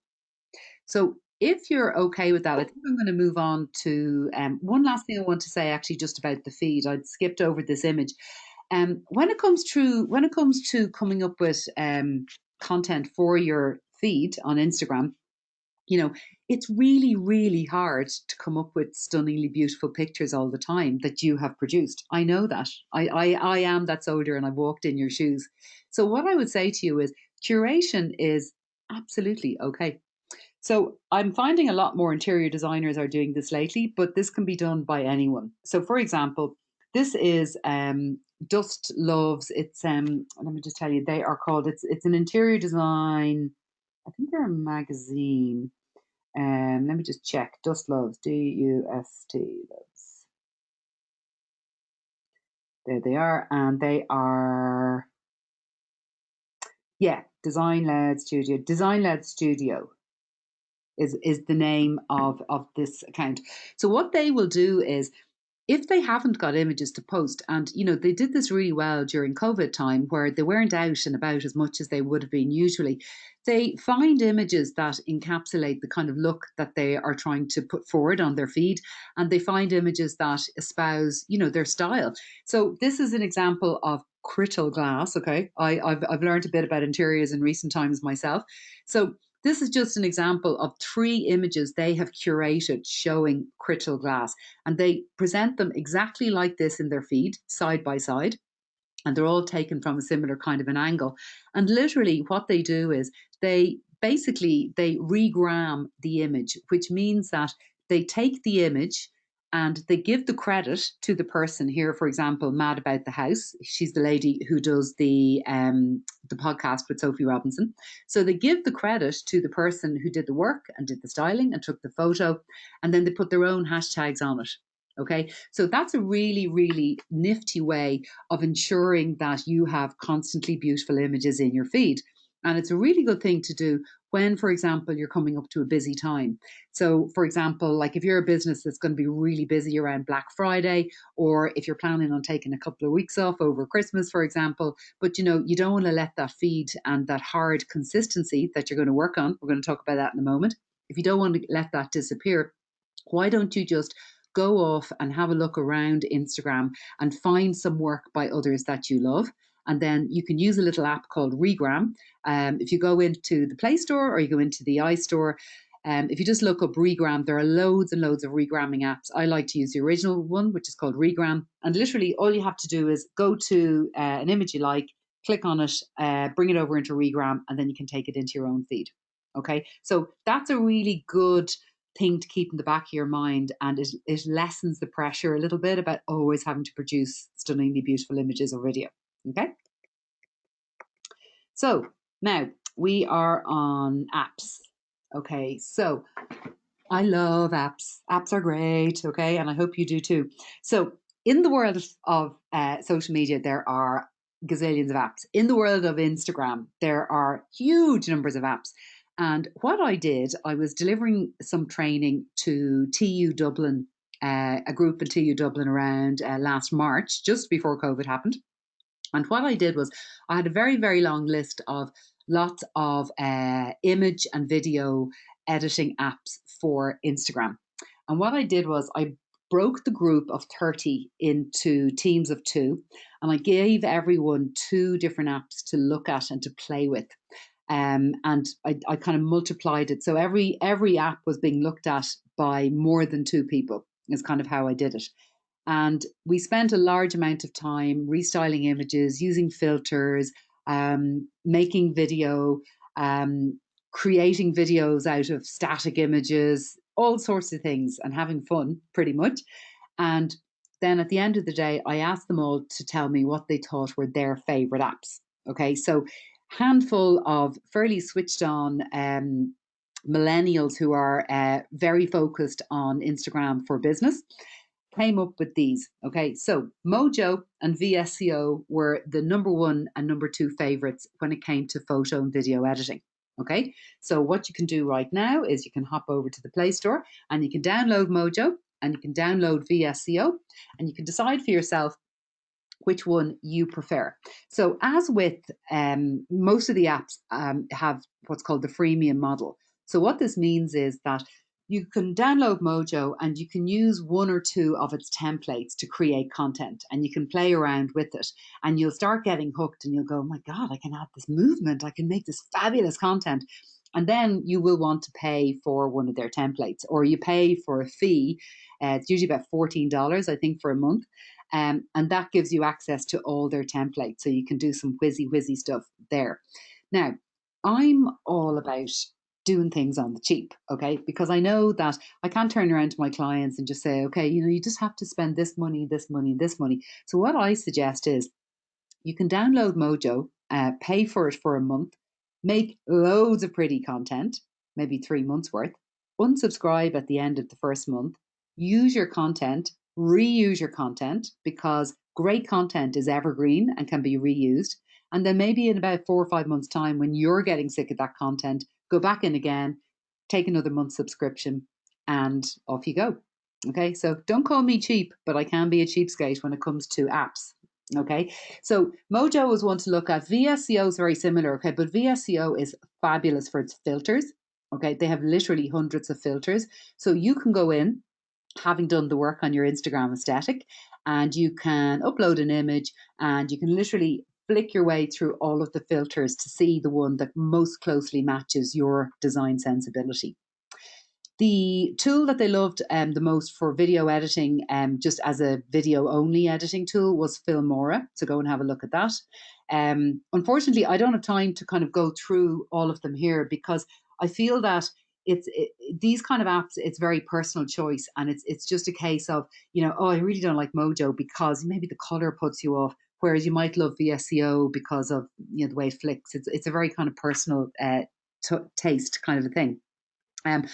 B: So if you're okay with that, I think I'm going to move on to um, one last thing I want to say actually just about the feed. I'd skipped over this image. Um, when it comes to when it comes to coming up with um, content for your feed on Instagram, you know, it's really, really hard to come up with stunningly beautiful pictures all the time that you have produced. I know that. I, I, I am that soldier and I've walked in your shoes. So, what I would say to you is curation is absolutely okay. So, I'm finding a lot more interior designers are doing this lately, but this can be done by anyone. So, for example, this is um, Dust Loves. It's um, let me just tell you, they are called. It's it's an interior design. I think they're a magazine. Um, let me just check. Dust Loves, D U S T Loves. There they are, and they are, yeah, Design Led Studio. Design Led Studio is is the name of of this account. So what they will do is if they haven't got images to post, and you know, they did this really well during COVID time where they weren't out and about as much as they would have been usually, they find images that encapsulate the kind of look that they are trying to put forward on their feed, and they find images that espouse, you know, their style. So this is an example of crystal glass. Okay, I, I've I've learned a bit about interiors in recent times myself. So this is just an example of three images they have curated showing crystal glass, and they present them exactly like this in their feed, side by side. And they're all taken from a similar kind of an angle. And literally, what they do is they basically they regram the image, which means that they take the image and they give the credit to the person here. For example, Mad About the House. She's the lady who does the um, the podcast with Sophie Robinson. So they give the credit to the person who did the work and did the styling and took the photo, and then they put their own hashtags on it. Okay, so that's a really, really nifty way of ensuring that you have constantly beautiful images in your feed. And it's a really good thing to do when, for example, you're coming up to a busy time. So, for example, like if you're a business that's going to be really busy around Black Friday, or if you're planning on taking a couple of weeks off over Christmas, for example, but you know, you don't want to let that feed and that hard consistency that you're going to work on, we're going to talk about that in a moment. If you don't want to let that disappear, why don't you just go off and have a look around Instagram and find some work by others that you love? And then you can use a little app called Regram. Um, if you go into the Play Store or you go into the iStore, um, if you just look up Regram, there are loads and loads of regramming apps. I like to use the original one, which is called Regram. And literally, all you have to do is go to uh, an image you like, click on it, uh, bring it over into Regram, and then you can take it into your own feed. Okay, so that's a really good thing to keep in the back of your mind, and it, it lessens the pressure a little bit about always having to produce stunningly beautiful images or video. Okay. So now we are on apps. Okay, so I love apps. Apps are great. Okay, and I hope you do too. So in the world of uh, social media, there are gazillions of apps. In the world of Instagram, there are huge numbers of apps. And what I did, I was delivering some training to TU Dublin, uh, a group in TU Dublin around uh, last March, just before COVID happened. And what I did was I had a very, very long list of lots of uh, image and video editing apps for Instagram. And what I did was I broke the group of 30 into teams of two, and I gave everyone two different apps to look at and to play with. Um, and I, I kind of multiplied it. So every every app was being looked at by more than two people, is kind of how I did it. And we spent a large amount of time restyling images, using filters, um, making video, um, creating videos out of static images, all sorts of things, and having fun pretty much. And then at the end of the day, I asked them all to tell me what they thought were their favorite apps. Okay, so handful of fairly switched on um, millennials who are uh, very focused on Instagram for business came up with these. Okay, so Mojo and VSCO were the number one and number two favorites when it came to photo and video editing. Okay, so what you can do right now is you can hop over to the Play Store and you can download Mojo and you can download VSCO and you can decide for yourself which one you prefer. So, as with um, most of the apps, um, have what's called the freemium model. So, what this means is that you can download Mojo and you can use one or two of its templates to create content and you can play around with it and you'll start getting hooked and you'll go, oh my God, I can add this movement, I can make this fabulous content. And then you will want to pay for one of their templates or you pay for a fee. Uh, it's usually about $14, I think, for a month. Um, and that gives you access to all their templates. So you can do some whizzy, whizzy stuff there. Now, I'm all about doing things on the cheap, okay? Because I know that I can't turn around to my clients and just say, okay, you know, you just have to spend this money, this money, this money. So what I suggest is you can download Mojo, uh, pay for it for a month, make loads of pretty content, maybe three months worth, unsubscribe at the end of the first month, use your content, reuse your content because great content is evergreen and can be reused. And then maybe in about four or five months' time, when you're getting sick of that content, go back in again, take another month subscription, and off you go. Okay, so don't call me cheap, but I can be a cheapskate when it comes to apps. Okay, so Mojo is one to look at. VSCO is very similar, okay, but VSCO is fabulous for its filters. Okay, they have literally hundreds of filters. So you can go in, having done the work on your Instagram aesthetic, and you can upload an image and you can literally flick your way through all of the filters to see the one that most closely matches your design sensibility. The tool that they loved um, the most for video editing, um, just as a video only editing tool, was Filmora. So go and have a look at that. Um, unfortunately, I don't have time to kind of go through all of them here because I feel that it's it, these kind of apps it's very personal choice and it's it's just a case of you know oh i really don't like mojo because maybe the color puts you off whereas you might love VSCO because of you know the way it flicks. It's it's a very kind of personal uh, t- taste kind of a thing. Um,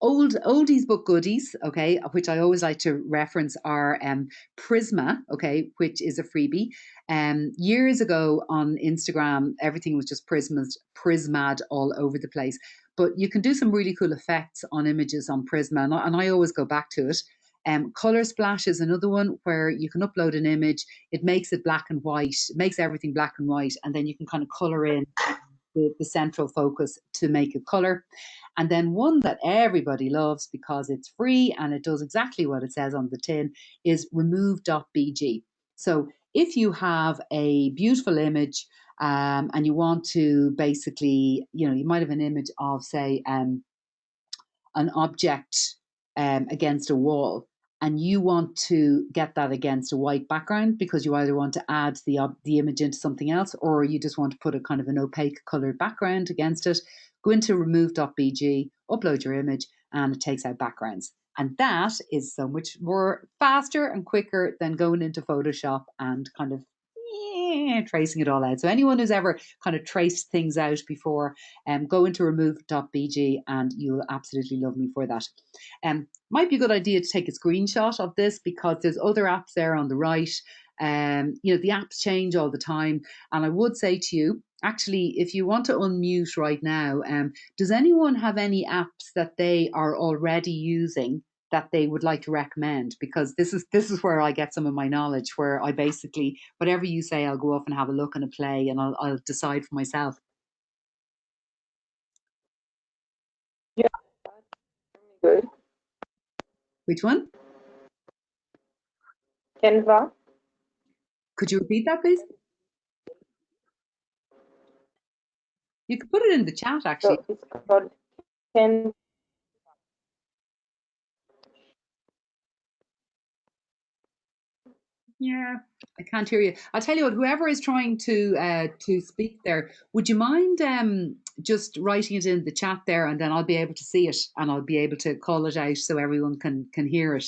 B: old oldies but goodies, okay, which I always like to reference are um, Prisma, okay, which is a freebie. Um, years ago on Instagram, everything was just Prismad, Prismad all over the place. But you can do some really cool effects on images on Prisma, and I, and I always go back to it. Um, Color Splash is another one where you can upload an image, it makes it black and white, it makes everything black and white, and then you can kind of color in the, the central focus to make a color. And then one that everybody loves because it's free and it does exactly what it says on the tin is remove.bg. So if you have a beautiful image um, and you want to basically, you know, you might have an image of, say, um, an object um, against a wall and you want to get that against a white background because you either want to add the uh, the image into something else or you just want to put a kind of an opaque colored background against it go into remove.bg upload your image and it takes out backgrounds. And that is so much more faster and quicker than going into photoshop and kind of eh, tracing it all out. So anyone who's ever kind of traced things out before, um, go into remove.bg and you'll absolutely love me for that. Um, might be a good idea to take a screenshot of this because there's other apps there on the right. Um, you know, the apps change all the time. And I would say to you, actually, if you want to unmute right now, um, does anyone have any apps that they are already using that they would like to recommend? Because this is this is where I get some of my knowledge. Where I basically whatever you say, I'll go off and have a look and a play, and I'll I'll decide for myself.
E: Yeah, good.
B: Which one?
E: Canva.
B: Could you repeat that, please? You could put it in the chat, actually.
E: So it's called Canva.
B: Yeah, I can't hear you. I'll tell you what. Whoever is trying to uh, to speak there, would you mind um, just writing it in the chat there, and then I'll be able to see it, and I'll be able to call it out so everyone can can hear it.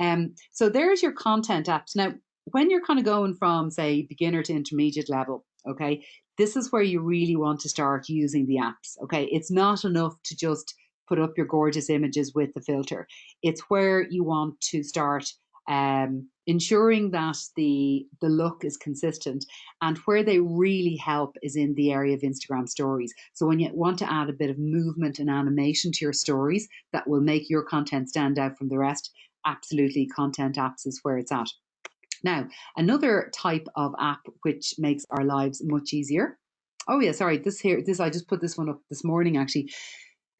B: Um, so there's your content apps. Now, when you're kind of going from say beginner to intermediate level, okay, this is where you really want to start using the apps. Okay, it's not enough to just put up your gorgeous images with the filter. It's where you want to start um, ensuring that the the look is consistent. And where they really help is in the area of instagram stories. So when you want to add a bit of movement and animation to your stories that will make your content stand out from the rest absolutely content apps is where it's at. Now another type of app which makes our lives much easier. Oh yeah sorry this here this i just put this one up this morning actually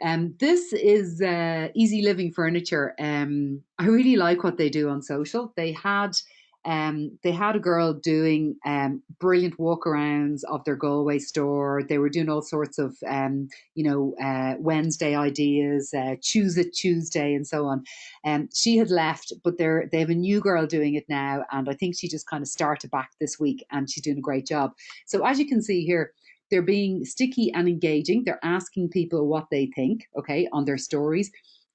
B: um, this is uh, Easy Living Furniture. Um, I really like what they do on social. They had um, they had a girl doing um, brilliant walkarounds of their Galway store. They were doing all sorts of, um, you know, uh, Wednesday ideas, uh, Choose It Tuesday, and so on. And um, she had left, but they're they have a new girl doing it now, and I think she just kind of started back this week, and she's doing a great job. So as you can see here, they're being sticky and engaging. They're asking people what they think, okay, on their stories.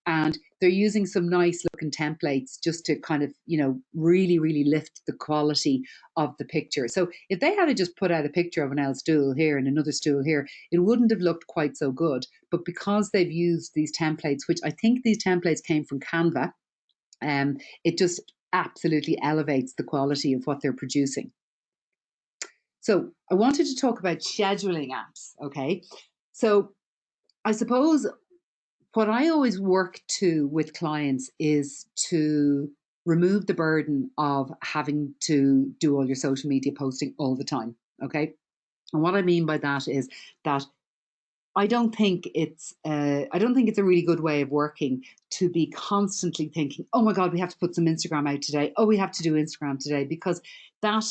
B: And they're using some nice looking templates just to kind of, you know, really, really lift the quality of the picture. So if they had to just put out a picture of an L stool here and another stool here, it wouldn't have looked quite so good. But because they've used these templates, which I think these templates came from Canva, um, it just absolutely elevates the quality of what they're producing. So I wanted to talk about scheduling apps. Okay. So I suppose what I always work to with clients is to remove the burden of having to do all your social media posting all the time. Okay. And what I mean by that is that I don't think it's uh, I don't think it's a really good way of working to be constantly thinking, oh my God, we have to put some Instagram out today. Oh, we have to do Instagram today because that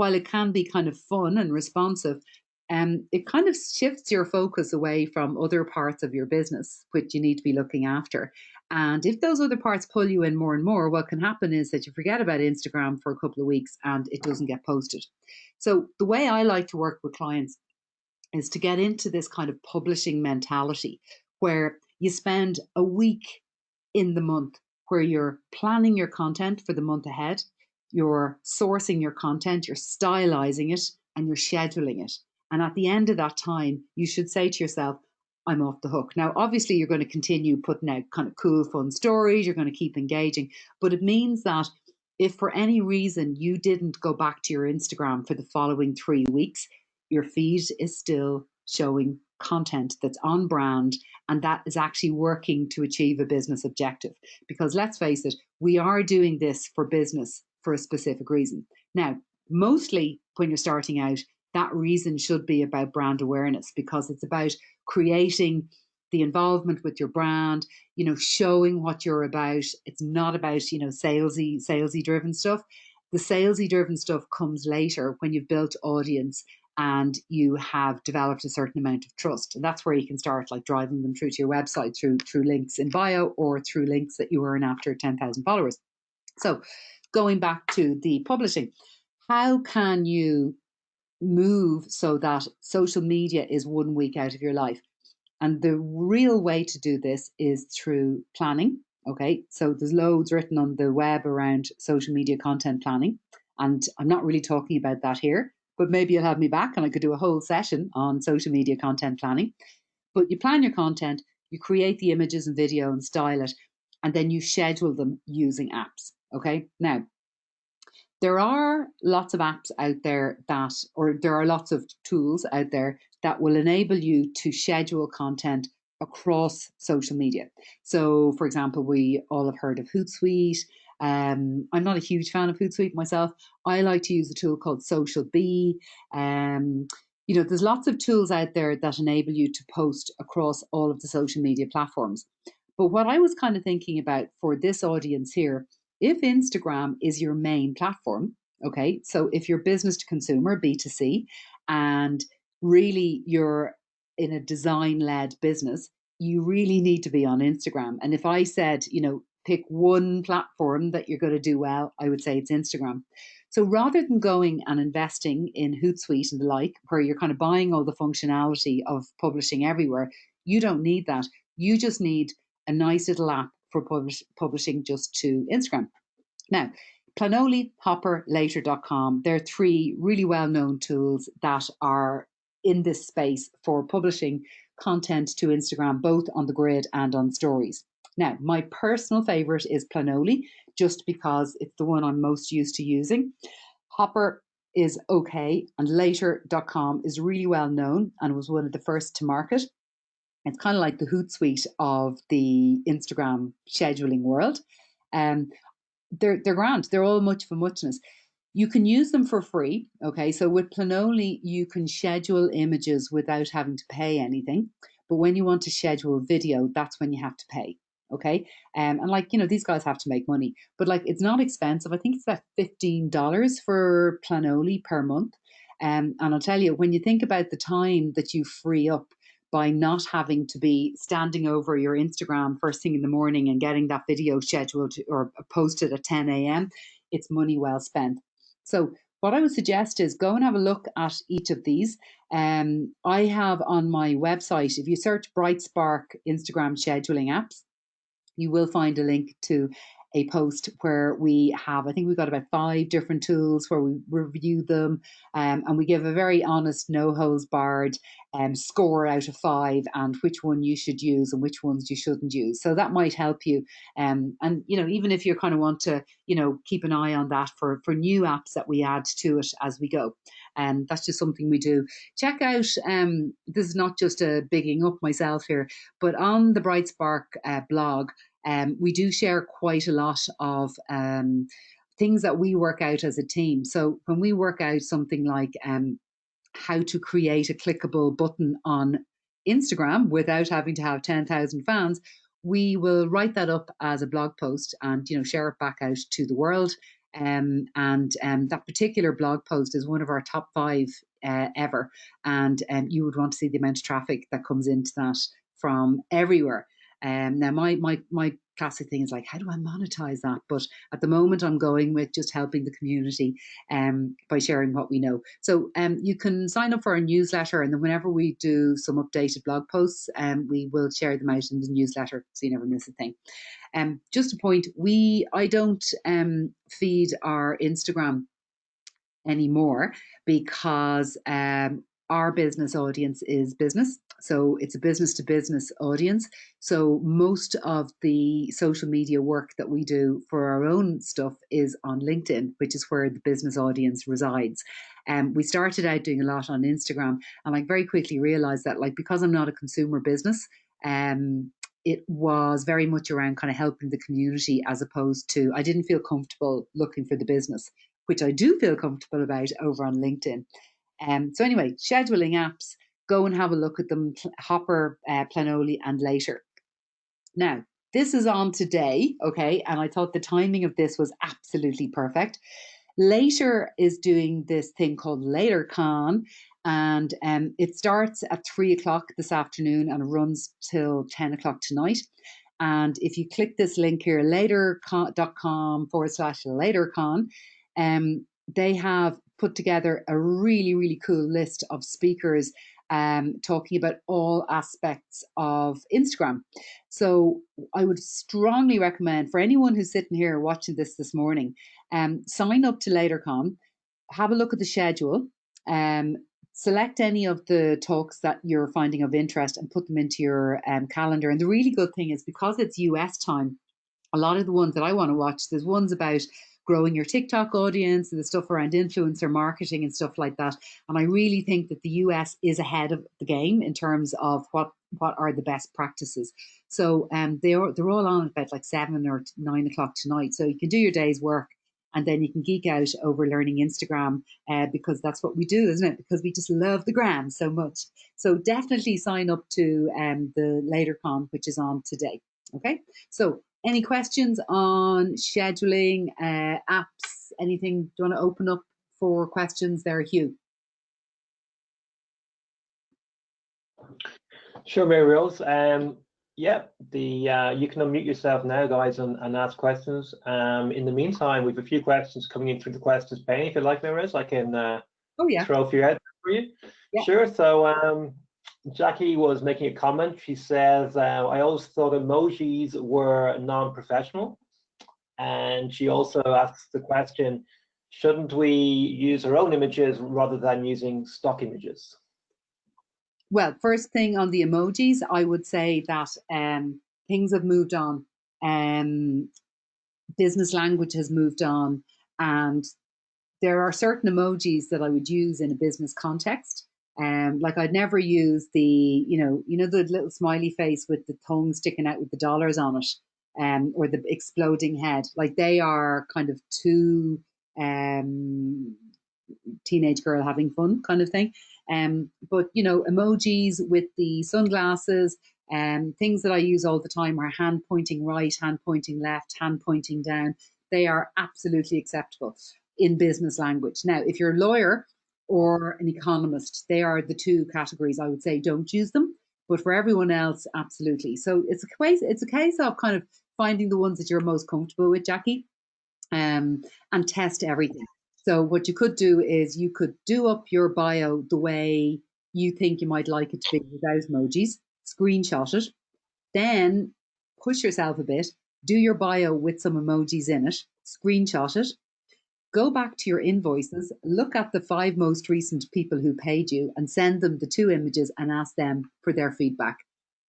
B: while it can be kind of fun and responsive, um, it kind of shifts your focus away from other parts of your business, which you need to be looking after. And if those other parts pull you in more and more, what can happen is that you forget about Instagram for a couple of weeks and it doesn't get posted. So, the way I like to work with clients is to get into this kind of publishing mentality where you spend a week in the month where you're planning your content for the month ahead you're sourcing your content, you're stylizing it, and you're scheduling it. And at the end of that time, you should say to yourself, I'm off the hook. Now, obviously, you're going to continue putting out kind of cool, fun stories, you're going to keep engaging, but it means that if for any reason you didn't go back to your Instagram for the following three weeks, your feed is still showing content that's on brand and that is actually working to achieve a business objective. Because let's face it, we are doing this for business for a specific reason. Now, mostly when you're starting out, that reason should be about brand awareness because it's about creating the involvement with your brand, you know, showing what you're about. It's not about, you know, salesy, salesy driven stuff. The salesy driven stuff comes later when you've built audience and you have developed a certain amount of trust. And that's where you can start like driving them through to your website through through links in bio or through links that you earn after 10,000 followers. So going back to the publishing, how can you move so that social media is one week out of your life? And the real way to do this is through planning. Okay, so there's loads written on the web around social media content planning, and I'm not really talking about that here, but maybe you'll have me back and I could do a whole session on social media content planning. But you plan your content, you create the images and video and style it, and then you schedule them using apps. Okay. Now, there are lots of apps out there that, or there are lots of tools out there that will enable you to schedule content across social media. So, for example, we all have heard of Hootsuite. Um, I'm not a huge fan of Hootsuite myself. I like to use a tool called SocialBee. Um, you know, there's lots of tools out there that enable you to post across all of the social media platforms. But what I was kind of thinking about for this audience here, if Instagram is your main platform, okay, so if you're business to consumer, B2C, and really you're in a design led business, you really need to be on Instagram. And if I said, you know, pick one platform that you're going to do well, I would say it's Instagram. So rather than going and investing in Hootsuite and the like, where you're kind of buying all the functionality of publishing everywhere, you don't need that. You just need a nice little app for publish, publishing just to Instagram. Now, Planoly, Hopper, Later.com, they're three really well known tools that are in this space for publishing content to Instagram, both on the grid and on stories. Now, my personal favorite is Planoly, just because it's the one I'm most used to using. Hopper is okay, and later.com is really well known and was one of the first to market. It's kind of like the Hootsuite of the Instagram scheduling world. Um, they're they're grand. They're all much for muchness. You can use them for free. Okay, so with Planoly, you can schedule images without having to pay anything. But when you want to schedule video, that's when you have to pay. Okay, um, and like you know, these guys have to make money, but like it's not expensive. I think it's about fifteen dollars for Planoly per month. Um, and I'll tell you, when you think about the time that you free up by not having to be standing over your Instagram first thing in the morning and getting that video scheduled or posted at 10 a.m., it's money well spent. So what I would suggest is go and have a look at each of these. Um, I have on my website, if you search BrightSpark Instagram scheduling apps, you will find a link to a post where we have, I think we've got about five different tools where we review them um, and we give a very honest, no holes barred um, score out of five and which one you should use and which ones you shouldn't use. So that might help you. Um, and, you know, even if you kind of want to, you know, keep an eye on that for, for new apps that we add to it as we go. And um, that's just something we do. Check out, um, this is not just a bigging up myself here, but on the BrightSpark uh, blog, um, we do share quite a lot of um, things that we work out as a team. So when we work out something like um, how to create a clickable button on Instagram without having to have 10,000 fans, we will write that up as a blog post and you know share it back out to the world. Um, and um, that particular blog post is one of our top five uh, ever. And um, you would want to see the amount of traffic that comes into that from everywhere. Um, now, my my my classic thing is like, how do I monetize that? But at the moment, I'm going with just helping the community um, by sharing what we know. So um, you can sign up for our newsletter, and then whenever we do some updated blog posts, um, we will share them out in the newsletter, so you never miss a thing. Um, just a point, we I don't um, feed our Instagram anymore because um, our business audience is business. So it's a business to business audience. So most of the social media work that we do for our own stuff is on LinkedIn, which is where the business audience resides. And um, we started out doing a lot on Instagram and I very quickly realized that like because I'm not a consumer business, um, it was very much around kind of helping the community as opposed to I didn't feel comfortable looking for the business, which I do feel comfortable about over on LinkedIn. Um, so anyway, scheduling apps, go and have a look at them, Hopper, uh, Planoly, and later. Now, this is on today, okay, and I thought the timing of this was absolutely perfect. Later is doing this thing called LaterCon, and um, it starts at three o'clock this afternoon and runs till 10 o'clock tonight. And if you click this link here, later.com forward slash latercon, um, they have put together a really, really cool list of speakers um, talking about all aspects of Instagram. So I would strongly recommend for anyone who's sitting here watching this this morning, um, sign up to LaterCon, have a look at the schedule. Um, select any of the talks that you're finding of interest and put them into your um, calendar. And the really good thing is because it's US time, a lot of the ones that I want to watch, there's ones about growing your TikTok audience and the stuff around influencer marketing and stuff like that. And I really think that the US is ahead of the game in terms of what what are the best practices. So um, they're they're all on about like seven or nine o'clock tonight. So you can do your day's work and then you can geek out over learning Instagram uh, because that's what we do, isn't it? Because we just love the gram so much. So definitely sign up to um, the LaterCon, which is on today. Okay, so any questions on scheduling, uh, apps, anything? Do you want to open up for questions there, Hugh?
C: Sure, Mary Rose. Um, yeah, the uh, you can unmute yourself now, guys, and, and ask questions. Um, in the meantime, we've a few questions coming in through the questions pane. If you'd like, Mary Rose, I can uh,
B: oh yeah
C: throw a few out for you.
B: Yeah.
C: Sure. So um, Jackie was making a comment. She says, uh, "I always thought emojis were non-professional," and she also asks the question, "Shouldn't we use our own images rather than using stock images?"
B: Well, first thing on the emojis, I would say that um, things have moved on. Um, business language has moved on, and there are certain emojis that I would use in a business context. Um, like I'd never use the, you know, you know the little smiley face with the tongue sticking out with the dollars on it, um, or the exploding head. Like they are kind of too um, teenage girl having fun kind of thing. Um, but you know, emojis with the sunglasses, um, things that I use all the time are hand pointing right, hand pointing left, hand pointing down. They are absolutely acceptable in business language. Now, if you're a lawyer or an economist, they are the two categories I would say don't use them. But for everyone else, absolutely. So it's a case it's a case of kind of finding the ones that you're most comfortable with, Jackie, um, and test everything. So what you could do is you could do up your bio the way you think you might like it to be without emojis, screenshot it, then push yourself a bit, do your bio with some emojis in it, screenshot it, go back to your invoices, look at the five most recent people who paid you and send them the two images and ask them for their feedback.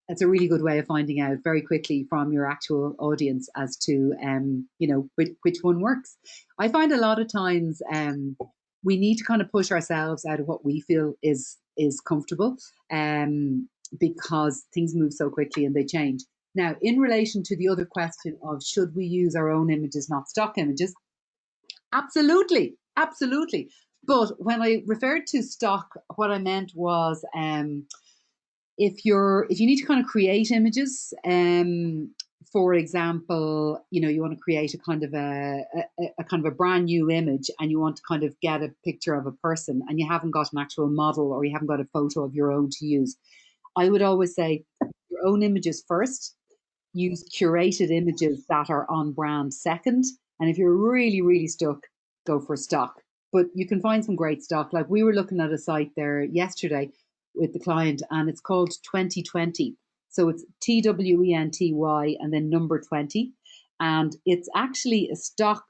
B: That's a really good way of finding out very quickly from your actual audience as to um, you know which, which one works. I find a lot of times um, we need to kind of push ourselves out of what we feel is is comfortable um, because things move so quickly and they change. Now in relation to the other question of should we use our own images not stock images absolutely absolutely. But when i referred to stock what i meant was um, if you're if you need to kind of create images um for example you know you want to create a kind of a, a, a, kind of a brand new image and you want to kind of get a picture of a person and you haven't got an actual model or you haven't got a photo of your own to use i would always say your own images first. Use curated images that are on brand second and if you're really really stuck go for stock but you can find some great stock like we were looking at a site there yesterday with the client, and it's called Twenty20. So it's T W E N T Y and then number 20. And it's actually a stock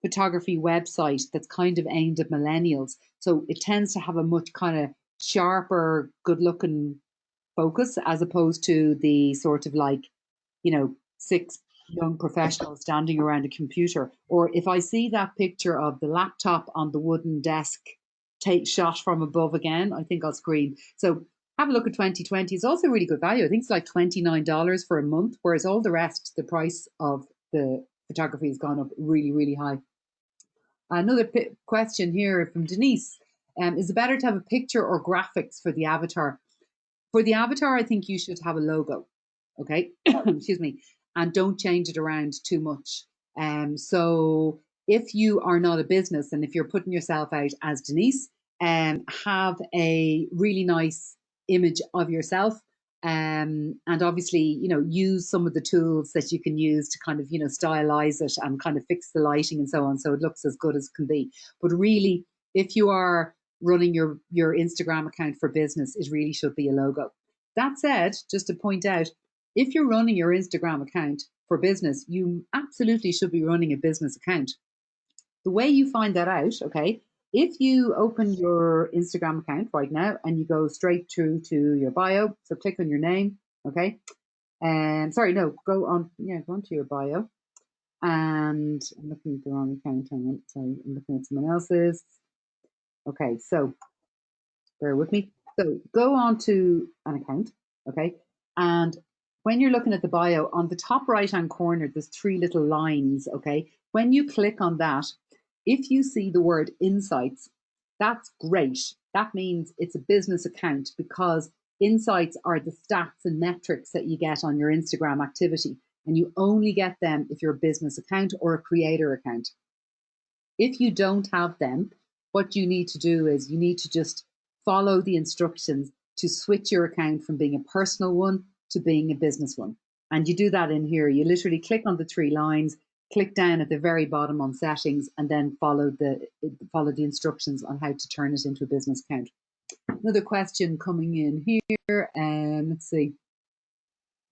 B: photography website that's kind of aimed at millennials. So it tends to have a much kind of sharper, good looking focus as opposed to the sort of like, you know, six young professionals standing around a computer. Or if I see that picture of the laptop on the wooden desk take shot from above again, I think I'll screen. So have a look at Twenty20. It's also really good value. I think it's like $29 for a month, whereas all the rest, the price of the photography has gone up really, really high. Another question here from Denise. Um, is it better to have a picture or graphics for the avatar? For the avatar, I think you should have a logo. Okay, excuse me, and don't change it around too much. Um, so if you are not a business and if you're putting yourself out as Denise, um, have a really nice image of yourself. Um, and obviously, you know, use some of the tools that you can use to kind of, you know, stylize it and kind of fix the lighting and so on, so it looks as good as can be. But really, if you are running your your Instagram account for business, it really should be a logo. That said, just to point out, if you're running your Instagram account for business, you absolutely should be running a business account. The way you find that out, okay, if you open your Instagram account right now and you go straight through to your bio, so click on your name, okay? And sorry, no, go on, yeah, go onto your bio. And I'm looking at the wrong account. On, sorry, I'm looking at someone else's. Okay, so bear with me. So go on to an account, okay? And when you're looking at the bio, on the top right hand corner, there's three little lines, okay? When you click on that, if you see the word insights, that's great. That means it's a business account because insights are the stats and metrics that you get on your Instagram activity. And you only get them if you're a business account or a creator account. If you don't have them, what you need to do is you need to just follow the instructions to switch your account from being a personal one to being a business one. And you do that in here. You literally click on the three lines, click down at the very bottom on settings, and then follow the follow the instructions on how to turn it into a business account. Another question coming in here. Um, let's see.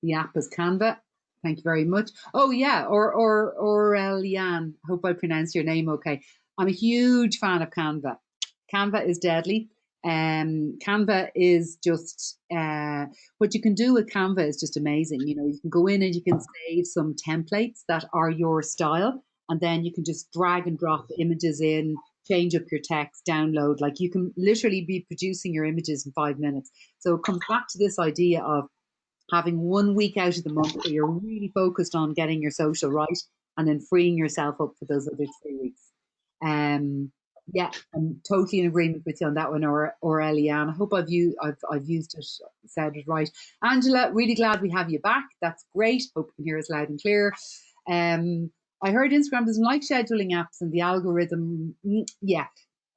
B: The app is Canva. Thank you very much. Oh yeah, or or or Eliane. Hope I pronounced your name okay. I'm a huge fan of Canva. Canva is deadly. Um, Canva is just uh, what you can do with Canva is just amazing. You know, you can go in and you can save some templates that are your style, and then you can just drag and drop images in, change up your text, download. Like you can literally be producing your images in five minutes. So it comes back to this idea of having one week out of the month where you're really focused on getting your social right, and then freeing yourself up for those other three weeks. Um, yeah, I'm totally in agreement with you on that one, or or Eliane. I hope I've used I've I've used it, said it right. Angela, really glad we have you back. That's great. Hope you can hear us loud and clear. Um, I heard Instagram doesn't like scheduling apps and the algorithm. Mm, yeah,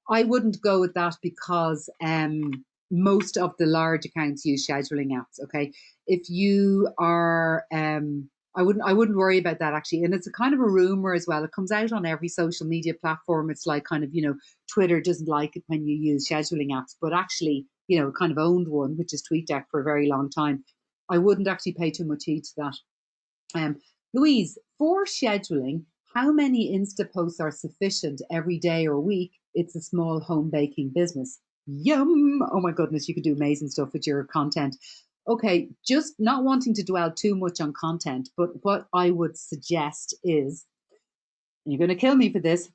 B: I wouldn't go with that because um, most of the large accounts use scheduling apps. Okay, if you are um, I wouldn't I wouldn't worry about that actually. And it's a kind of a rumor as well. It comes out on every social media platform. It's like kind of, you know, Twitter doesn't like it when you use scheduling apps, but actually, you know, kind of owned one, which is TweetDeck for a very long time. I wouldn't actually pay too much heed to that. Um, Louise, for scheduling, how many Insta posts are sufficient every day or week? It's a small home baking business. Yum! Oh my goodness, you could do amazing stuff with your content okay, just not wanting to dwell too much on content, but what I would suggest is, you're going to kill me for this,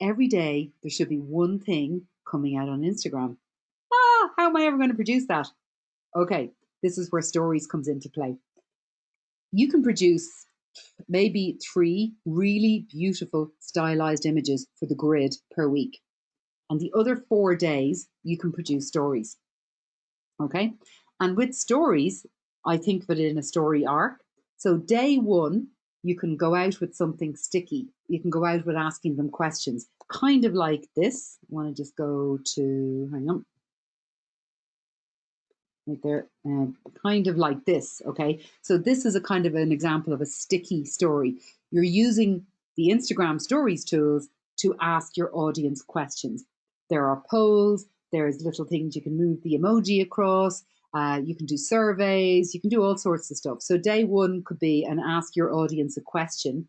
B: every day there should be one thing coming out on Instagram. Ah, how am I ever going to produce that? Okay, this is where stories comes into play. You can produce maybe three really beautiful stylized images for the grid per week. And the other four days, you can produce stories. Okay, and with stories, I think of it in a story arc. So day one, you can go out with something sticky. You can go out with asking them questions, kind of like this. I want to just go to, hang on, right there, uh, kind of like this, okay? So this is a kind of an example of a sticky story. You're using the Instagram stories tools to ask your audience questions. There are polls, there's little things you can move the emoji across, uh, you can do surveys, you can do all sorts of stuff. So day one could be and ask your audience a question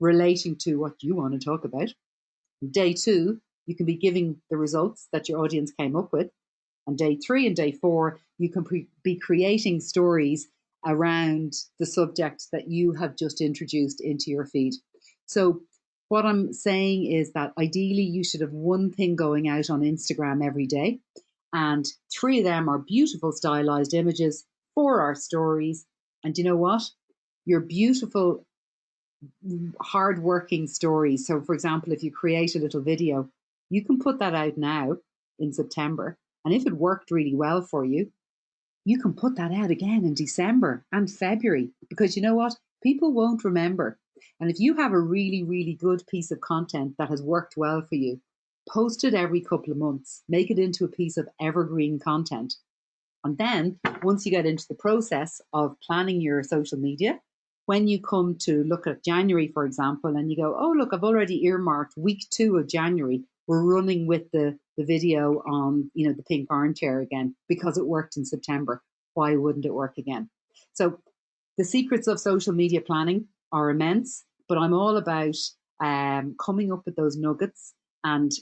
B: relating to what you want to talk about. Day two, you can be giving the results that your audience came up with. And day three and day four, you can be creating stories around the subject that you have just introduced into your feed. So what I'm saying is that ideally you should have one thing going out on Instagram every day and three of them are beautiful stylized images, for our stories. And you know what? Your beautiful, hard-working stories. So, for example, if you create a little video, you can put that out now in September. And if it worked really well for you, you can put that out again in December and February because you know what? People won't remember. And if you have a really, really good piece of content that has worked well for you, post it every couple of months, make it into a piece of evergreen content. And then once you get into the process of planning your social media, when you come to look at January, for example, and you go, oh, look, I've already earmarked week two of January, we're running with the, the video on, you know, the pink armchair again because it worked in September. Why wouldn't it work again? So the secrets of social media planning are immense, but I'm all about um, coming up with those nuggets and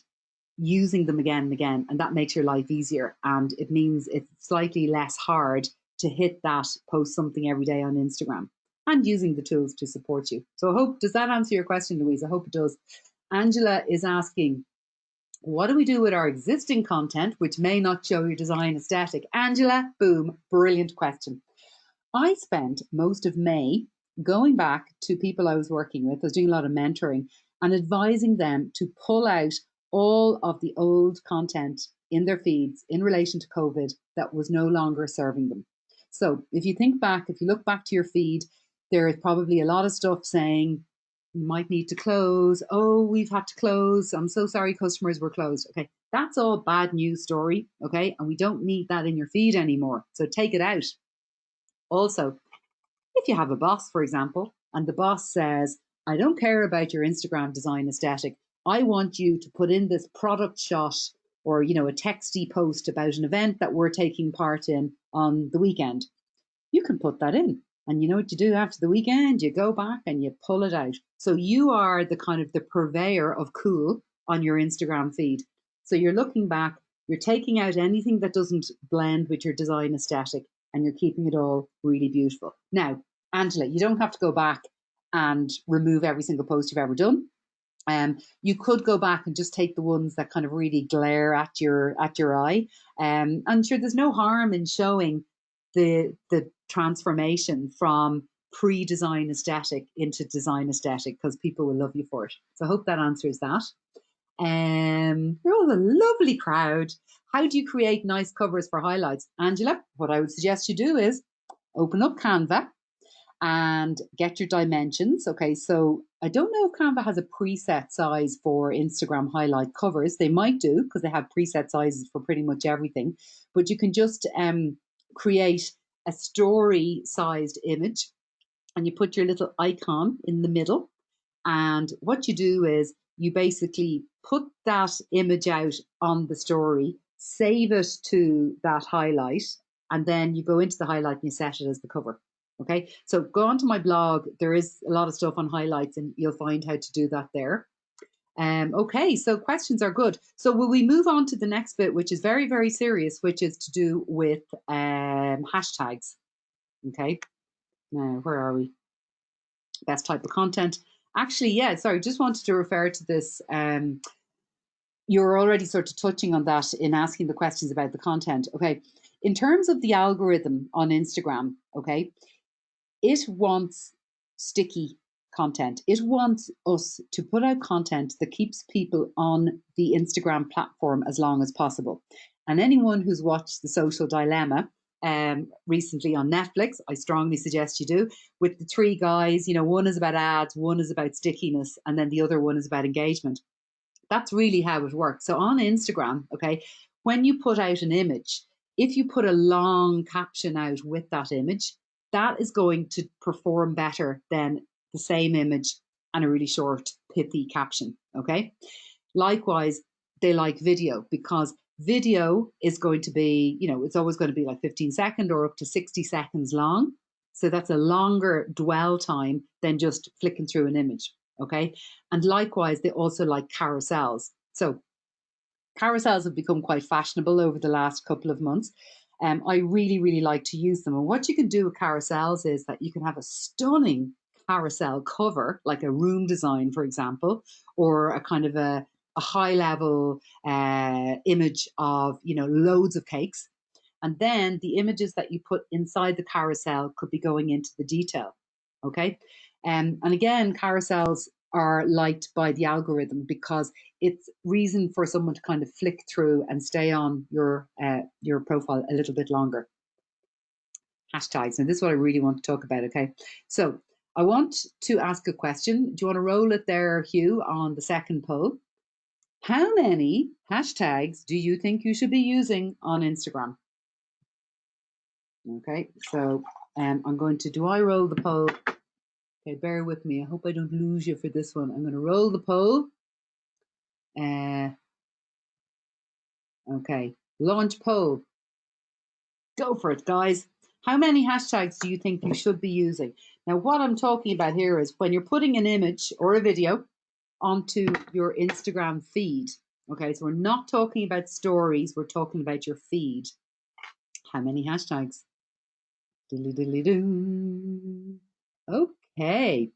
B: using them again and again, and that makes your life easier. And it means it's slightly less hard to hit that post something every day on Instagram and using the tools to support you. So I hope, does that answer your question, Louise? I hope it does. Angela is asking, what do we do with our existing content, which may not show your design aesthetic? Angela, boom, brilliant question. I spent most of May going back to people I was working with, I was doing a lot of mentoring and advising them to pull out all of the old content in their feeds in relation to COVID that was no longer serving them. So if you think back, if you look back to your feed, there is probably a lot of stuff saying you might need to close. Oh, we've had to close. I'm so sorry, customers were closed. Okay, that's all bad news story. Okay, and we don't need that in your feed anymore. So take it out. Also, if you have a boss, for example, and the boss says, I don't care about your Instagram design aesthetic. I want you to put in this product shot or you know a texty post about an event that we're taking part in on the weekend. You can put that in. And you know what you do after the weekend? You go back and you pull it out. So you are the kind of the purveyor of cool on your Instagram feed. So you're looking back, you're taking out anything that doesn't blend with your design aesthetic and you're keeping it all really beautiful. Now, Angela, you don't have to go back and remove every single post you've ever done. Um, you could go back and just take the ones that kind of really glare at your at your eye. Um, and sure, there's no harm in showing the the transformation from pre-design aesthetic into design aesthetic because people will love you for it. So I hope that answers that. Um, you're all a lovely crowd. How do you create nice covers for highlights? Angela, what I would suggest you do is open up Canva and get your dimensions. Okay, so I don't know if Canva has a preset size for Instagram highlight covers. They might do because they have preset sizes for pretty much everything. But you can just um, create a story sized image and you put your little icon in the middle. And what you do is you basically put that image out on the story, save it to that highlight, and then you go into the highlight and you set it as the cover. Okay, so go onto my blog. There is a lot of stuff on highlights, and you'll find how to do that there. Um, okay, so questions are good. So will we move on to the next bit, which is very, very serious, which is to do with um, hashtags. Okay, now where are we? Best type of content. Actually, yeah, sorry, just wanted to refer to this. Um, you're already sort of touching on that in asking the questions about the content. Okay, in terms of the algorithm on Instagram, okay, it wants sticky content. It wants us to put out content that keeps people on the Instagram platform as long as possible. And anyone who's watched The Social Dilemma um, recently on Netflix, I strongly suggest you do, with the three guys, you know, one is about ads, one is about stickiness, and then the other one is about engagement. That's really how it works. So on Instagram, okay, when you put out an image, if you put a long caption out with that image, that is going to perform better than the same image and a really short, pithy caption. Okay. Likewise, they like video because video is going to be, you know, it's always going to be like 15 second or up to 60 seconds long. So that's a longer dwell time than just flicking through an image. Okay. And likewise, they also like carousels. So carousels have become quite fashionable over the last couple of months. Um, I really, really like to use them. And what you can do with carousels is that you can have a stunning carousel cover, like a room design, for example, or a kind of a, a high level uh, image of, you know, loads of cakes. And then the images that you put inside the carousel could be going into the detail. Okay. Um, and again, carousels are liked by the algorithm because it's reason for someone to kind of flick through and stay on your uh, your profile a little bit longer. Hashtags, and this is what I really want to talk about. Okay, so I want to ask a question. Do you want to roll it there, Hugh, on the second poll? How many hashtags do you think you should be using on Instagram? Okay, so um, I'm going to, do I roll the poll? Okay, bear with me. I hope I don't lose you for this one. I'm going to roll the poll. Uh, okay, launch poll. Go for it, guys. How many hashtags do you think you should be using? Now, what I'm talking about here is when you're putting an image or a video onto your Instagram feed, Okay, so we're not talking about stories, we're talking about your feed. How many hashtags? Doo. Okay,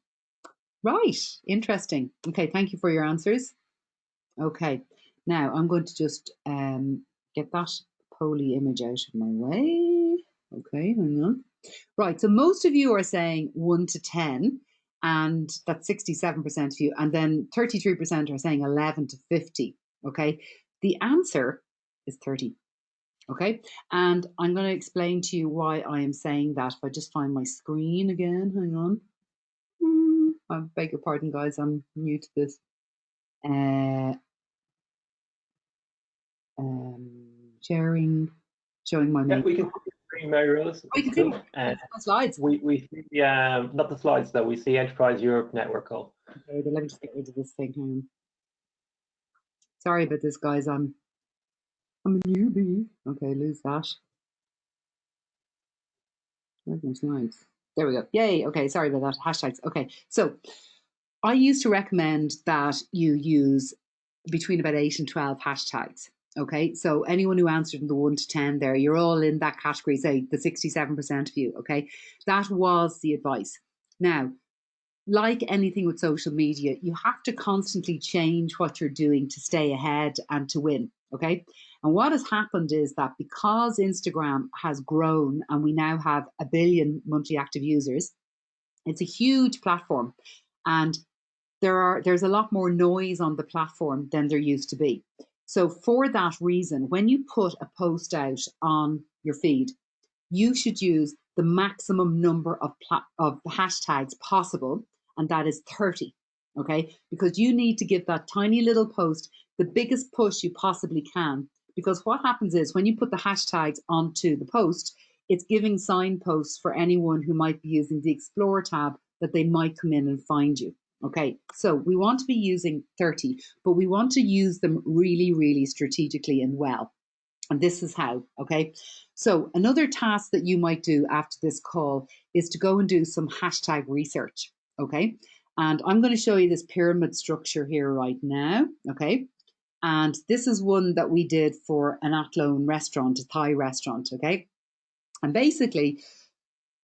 B: right, interesting. Okay, thank you for your answers. Okay, now I'm going to just um, get that poly image out of my way. Okay, hang on. Right, so most of you are saying 1 to 10, and that's 67% of you, and then 33% are saying 11 to 50. Okay, the answer is 30. Okay, and I'm going to explain to you why I am saying that. If I just find my screen again, hang on. I beg your pardon, guys, I'm new to this. Uh, um, sharing, showing my
C: Yeah, we can see the screen, Mary Rose.
B: Oh, you can see
C: Cool. Uh,
B: slides.
C: we, we see, um, not the slides though, we see Enterprise Europe Network call.
B: Okay, then let me just get rid of this thing. Hang on. Sorry about this, guys. I'm I'm a newbie. Okay, lose that. Where's my slides? There we go. Yay. Okay, sorry about that. Hashtags. Okay, so I used to recommend that you use between about eight and twelve hashtags. Okay, so anyone who answered in the one to ten there, you're all in that category. Say the sixty-seven percent of you. Okay, that was the advice. Now, like anything with social media, you have to constantly change what you're doing to stay ahead and to win. Okay. And what has happened is that because Instagram has grown and we now have a billion monthly active users, it's a huge platform. And there are there's a lot more noise on the platform than there used to be. So for that reason, when you put a post out on your feed, you should use the maximum number of of hashtags possible, and that is 30. Okay, because you need to give that tiny little post the biggest push you possibly can. Because what happens is when you put the hashtags onto the post, it's giving signposts for anyone who might be using the Explore tab that they might come in and find you. Okay, so we want to be using 30, but we want to use them really, really strategically and well. And this is how, okay? So another task that you might do after this call is to go and do some hashtag research, okay? And I'm going to show you this pyramid structure here right now, okay? And this is one that we did for an Athlone restaurant, a Thai restaurant, okay? And basically,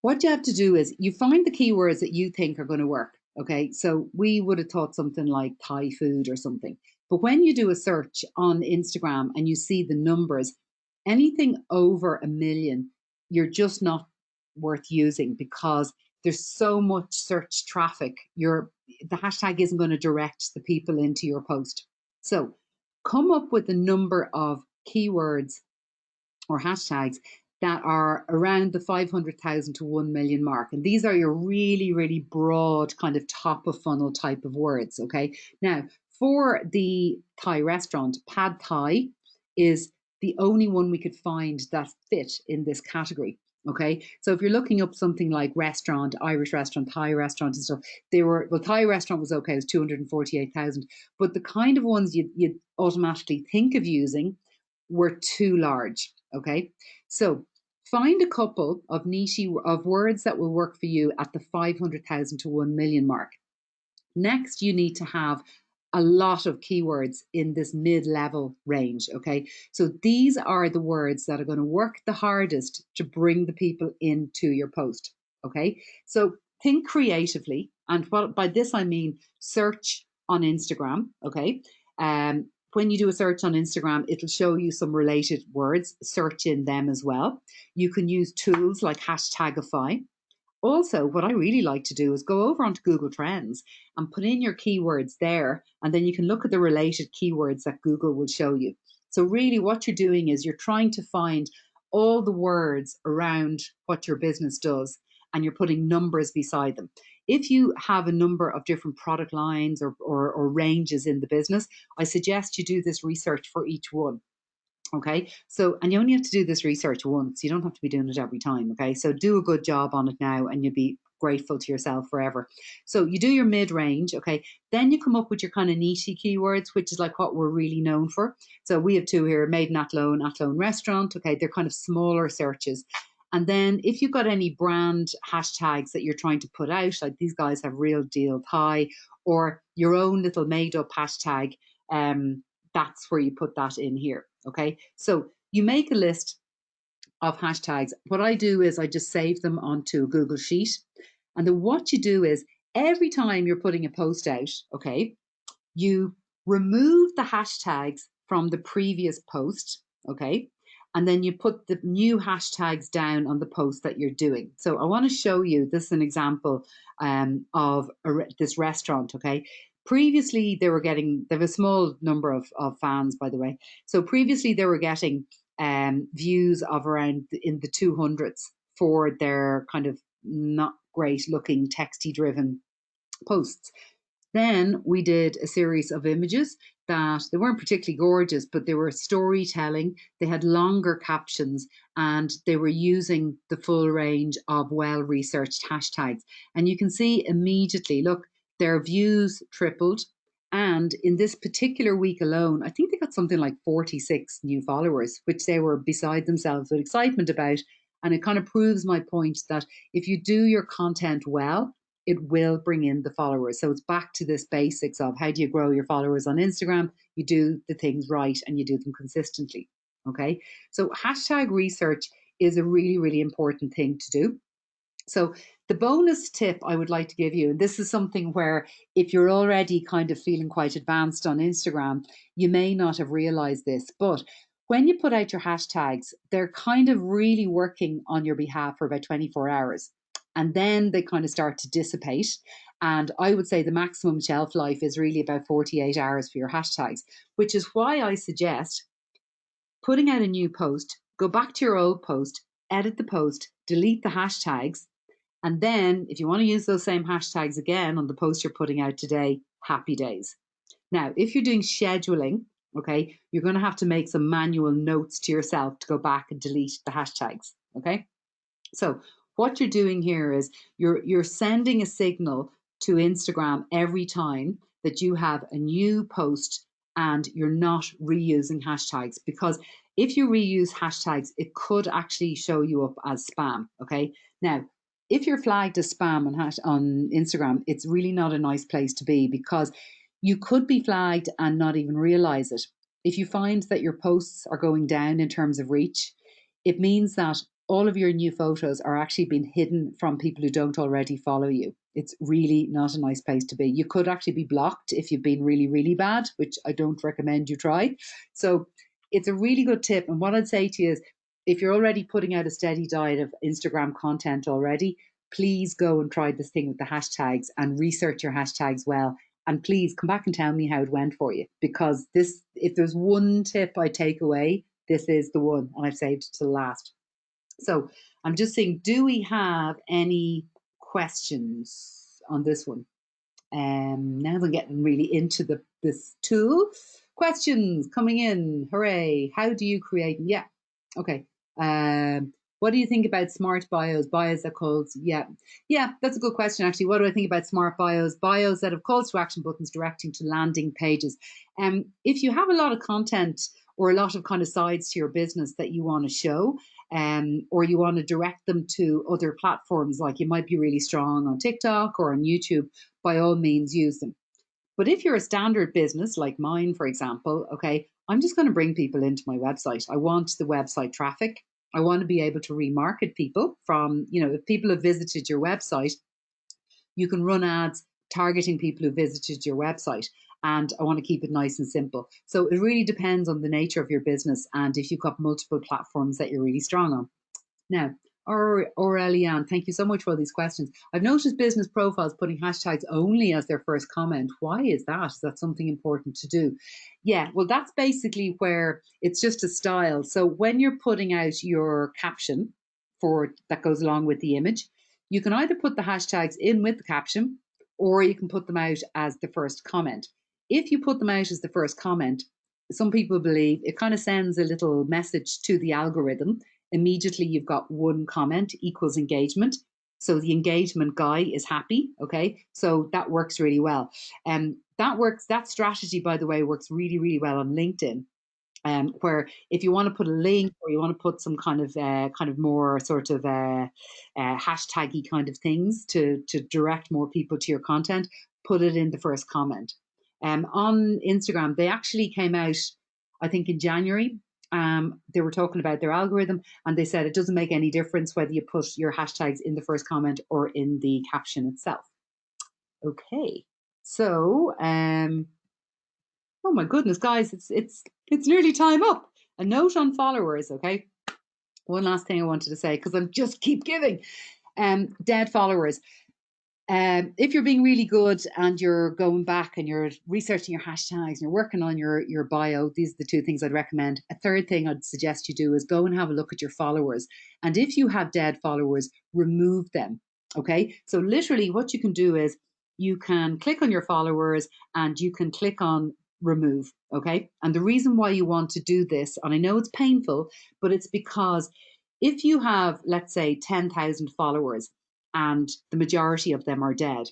B: what you have to do is you find the keywords that you think are going to work, okay? So we would have thought something like Thai food or something. But when you do a search on Instagram and you see the numbers, anything over a million, you're just not worth using because there's so much search traffic. Your the hashtag isn't going to direct the people into your post. So come up with a number of keywords or hashtags that are around the 500,000 to 1 million mark. And these are your really, really broad kind of top of funnel type of words. Okay. Now, for the Thai restaurant, Pad Thai is the only one we could find that fit in this category. Okay, so if you're looking up something like restaurant, Irish restaurant, Thai restaurant, and stuff, they were well, Thai restaurant was okay, it was 248,000, but the kind of ones you you automatically think of using were too large. Okay, so find a couple of niche of words that will work for you at the 500,000 to 1 million mark. Next, you need to have a lot of keywords in this mid level range. Okay, so these are the words that are going to work the hardest to bring the people into your post. Okay, so think creatively, and what by this I mean search on Instagram. Okay, um, when you do a search on Instagram, it'll show you some related words, search in them as well. You can use tools like Hashtagify. Also, what I really like to do is go over onto Google Trends and put in your keywords there, and then you can look at the related keywords that Google will show you. So, really, what you're doing is you're trying to find all the words around what your business does, and you're putting numbers beside them. If you have a number of different product lines or, or, or ranges in the business, I suggest you do this research for each one. Okay, so and you only have to do this research once. You don't have to be doing it every time. Okay, so do a good job on it now, and you'll be grateful to yourself forever. So you do your mid range. Okay, then you come up with your kind of niche keywords, which is like what we're really known for. So we have two here: Made in Athlone, Athlone Restaurant. Okay, they're kind of smaller searches. And then if you've got any brand hashtags that you're trying to put out, like these guys have real deal Thai, or your own little made up hashtag. Um, that's where you put that in here. Okay, so you make a list of hashtags. What I do is I just save them onto a Google Sheet. And then what you do is every time you're putting a post out, okay, you remove the hashtags from the previous post, okay, and then you put the new hashtags down on the post that you're doing. So I want to show you this is an example um, of re this restaurant, okay. Previously, they were getting, they have a small number of, of fans, by the way. So previously, they were getting um, views of around in the 200s for their kind of not great looking texty driven posts. Then we did a series of images that they weren't particularly gorgeous, but they were storytelling. They had longer captions and they were using the full range of well researched hashtags. And you can see immediately look, their views tripled, and in this particular week alone, I think they got something like 46 new followers, which they were beside themselves with excitement about. And it kind of proves my point that if you do your content well, it will bring in the followers. So it's back to this basics of how do you grow your followers on Instagram? You do the things right and you do them consistently. Okay. So hashtag research is a really, really important thing to do. So the bonus tip I would like to give you, and this is something where if you're already kind of feeling quite advanced on Instagram, you may not have realized this, but when you put out your hashtags, they're kind of really working on your behalf for about 24 hours. And then they kind of start to dissipate. And I would say the maximum shelf life is really about 48 hours for your hashtags, which is why I suggest putting out a new post, go back to your old post, edit the post, delete the hashtags, and then if you want to use those same hashtags again on the post you're putting out today, happy days. Now, if you're doing scheduling, okay, you're going to have to make some manual notes to yourself to go back and delete the hashtags, okay? So what you're doing here is you're you're sending a signal to Instagram every time that you have a new post and you're not reusing hashtags because if you reuse hashtags, it could actually show you up as spam. Okay. Now, if you're flagged as spam on, hash, on Instagram, it's really not a nice place to be because you could be flagged and not even realize it. If you find that your posts are going down in terms of reach, it means that all of your new photos are actually being hidden from people who don't already follow you. It's really not a nice place to be. You could actually be blocked if you've been really, really bad, which I don't recommend you try. So it's a really good tip. And what I'd say to you is if you're already putting out a steady diet of Instagram content already, please go and try this thing with the hashtags and research your hashtags well. And please come back and tell me how it went for you. Because this, if there's one tip I take away, this is the one, and I've saved it to the last. So I'm just saying, do we have any questions on this one? Um, now we're getting really into the this tool. Questions coming in. Hooray. How do you create? Yeah. Okay. Um, what do you think about smart bios? Bios that calls, yeah, yeah, that's a good question actually. What do I think about smart bios? Bios that have calls to action buttons directing to landing pages. Um, if you have a lot of content or a lot of kind of sides to your business that you want to show, um, or you want to direct them to other platforms, like you might be really strong on TikTok or on YouTube, by all means use them. But if you're a standard business like mine, for example, okay, I'm just going to bring people into my website. I want the website traffic. I want to be able to remarket people from, you know, if people have visited your website, you can run ads targeting people who visited your website. And I want to keep it nice and simple. So it really depends on the nature of your business and if you've got multiple platforms that you're really strong on. Now, or Aurelian, thank you so much for these questions. I've noticed business profiles putting hashtags only as their first comment. Why is that? Is that something important to do? Yeah, well, that's basically where it's just a style. So when you're putting out your caption for that goes along with the image, you can either put the hashtags in with the caption or you can put them out as the first comment. If you put them out as the first comment, some people believe it kind of sends a little message to the algorithm immediately you've got one comment equals engagement. So the engagement guy is happy. Okay. So that works really well. And um, that works, that strategy, by the way, works really, really well on LinkedIn. Um, where if you want to put a link or you want to put some kind of uh, kind of more sort of uh, uh, hashtaggy kind of things to to direct more people to your content, put it in the first comment. Um, on Instagram, they actually came out, I think, in January. Um, they were talking about their algorithm, and they said it doesn't make any difference whether you put your hashtags in the first comment or in the caption itself. Okay, so um, oh my goodness, guys, it's it's it's nearly time up. A note on followers, okay? One last thing I wanted to say because I'm just keep giving. Um, dead followers. Um, if you're being really good and you're going back and you're researching your hashtags and you're working on your, your bio, these are the two things I'd recommend. A third thing I'd suggest you do is go and have a look at your followers. And if you have dead followers, remove them. Okay. So, literally, what you can do is you can click on your followers and you can click on remove. Okay. And the reason why you want to do this, and I know it's painful, but it's because if you have, let's say, 10,000 followers, and the majority of them are dead,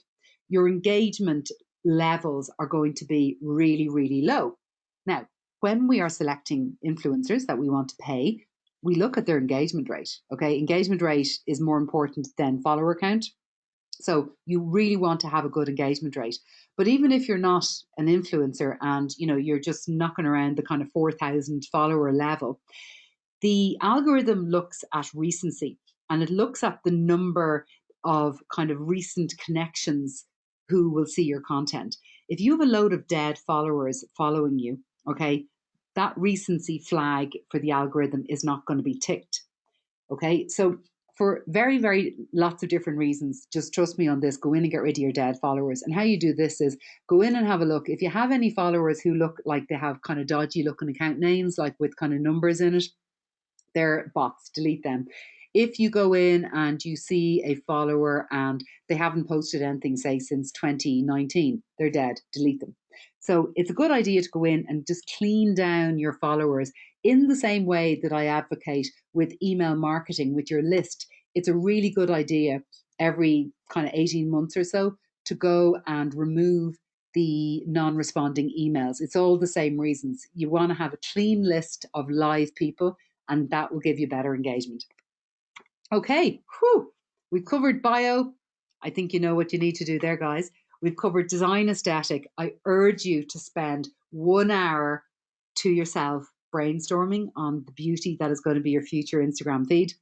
B: your engagement levels are going to be really, really low. Now, when we are selecting influencers that we want to pay, we look at their engagement rate. Okay, engagement rate is more important than follower count. So you really want to have a good engagement rate. But even if you're not an influencer and you know you're just knocking around the kind of 4,000 follower level, the algorithm looks at recency and it looks at the number of kind of recent connections who will see your content. If you have a load of dead followers following you, okay, that recency flag for the algorithm is not going to be ticked. Okay, so for very, very lots of different reasons, just trust me on this. Go in and get rid of your dead followers. And how you do this is go in and have a look. If you have any followers who look like they have kind of dodgy looking account names, like with kind of numbers in it, they're bots, delete them if you go in and you see a follower and they haven't posted anything, say, since 2019, they're dead, delete them. So it's a good idea to go in and just clean down your followers in the same way that I advocate with email marketing with your list. It's a really good idea every kind of 18 months or so to go and remove the non responding emails. It's all the same reasons. You want to have a clean list of live people, and that will give you better engagement. Okay, whew, we've covered bio. I think you know what you need to do there, guys. We've covered design aesthetic. I urge you to spend one hour to yourself brainstorming on the beauty that is going to be your future Instagram feed.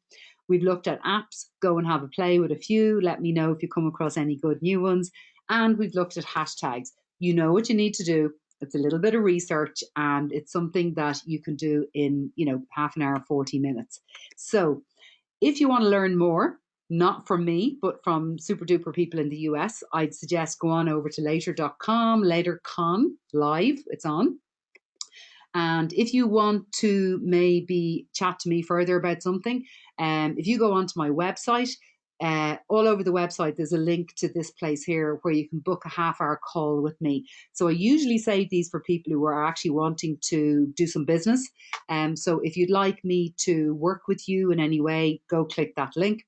B: We've looked at apps. Go and have a play with a few. Let me know if you come across any good new ones. And we've looked at hashtags. You know what you need to do. It's a little bit of research and it's something that you can do in, you know, half an hour, 40 minutes. So if you want to learn more, not from me, but from super duper people in the US, I'd suggest go on over to later.com, latercon live, it's on. And if you want to maybe chat to me further about something, um, if you go onto my website, uh, all over the website, there's a link to this place here where you can book a half hour call with me. So I usually save these for people who are actually wanting to do some business. Um, so if you'd like me to work with you in any way, go click that link.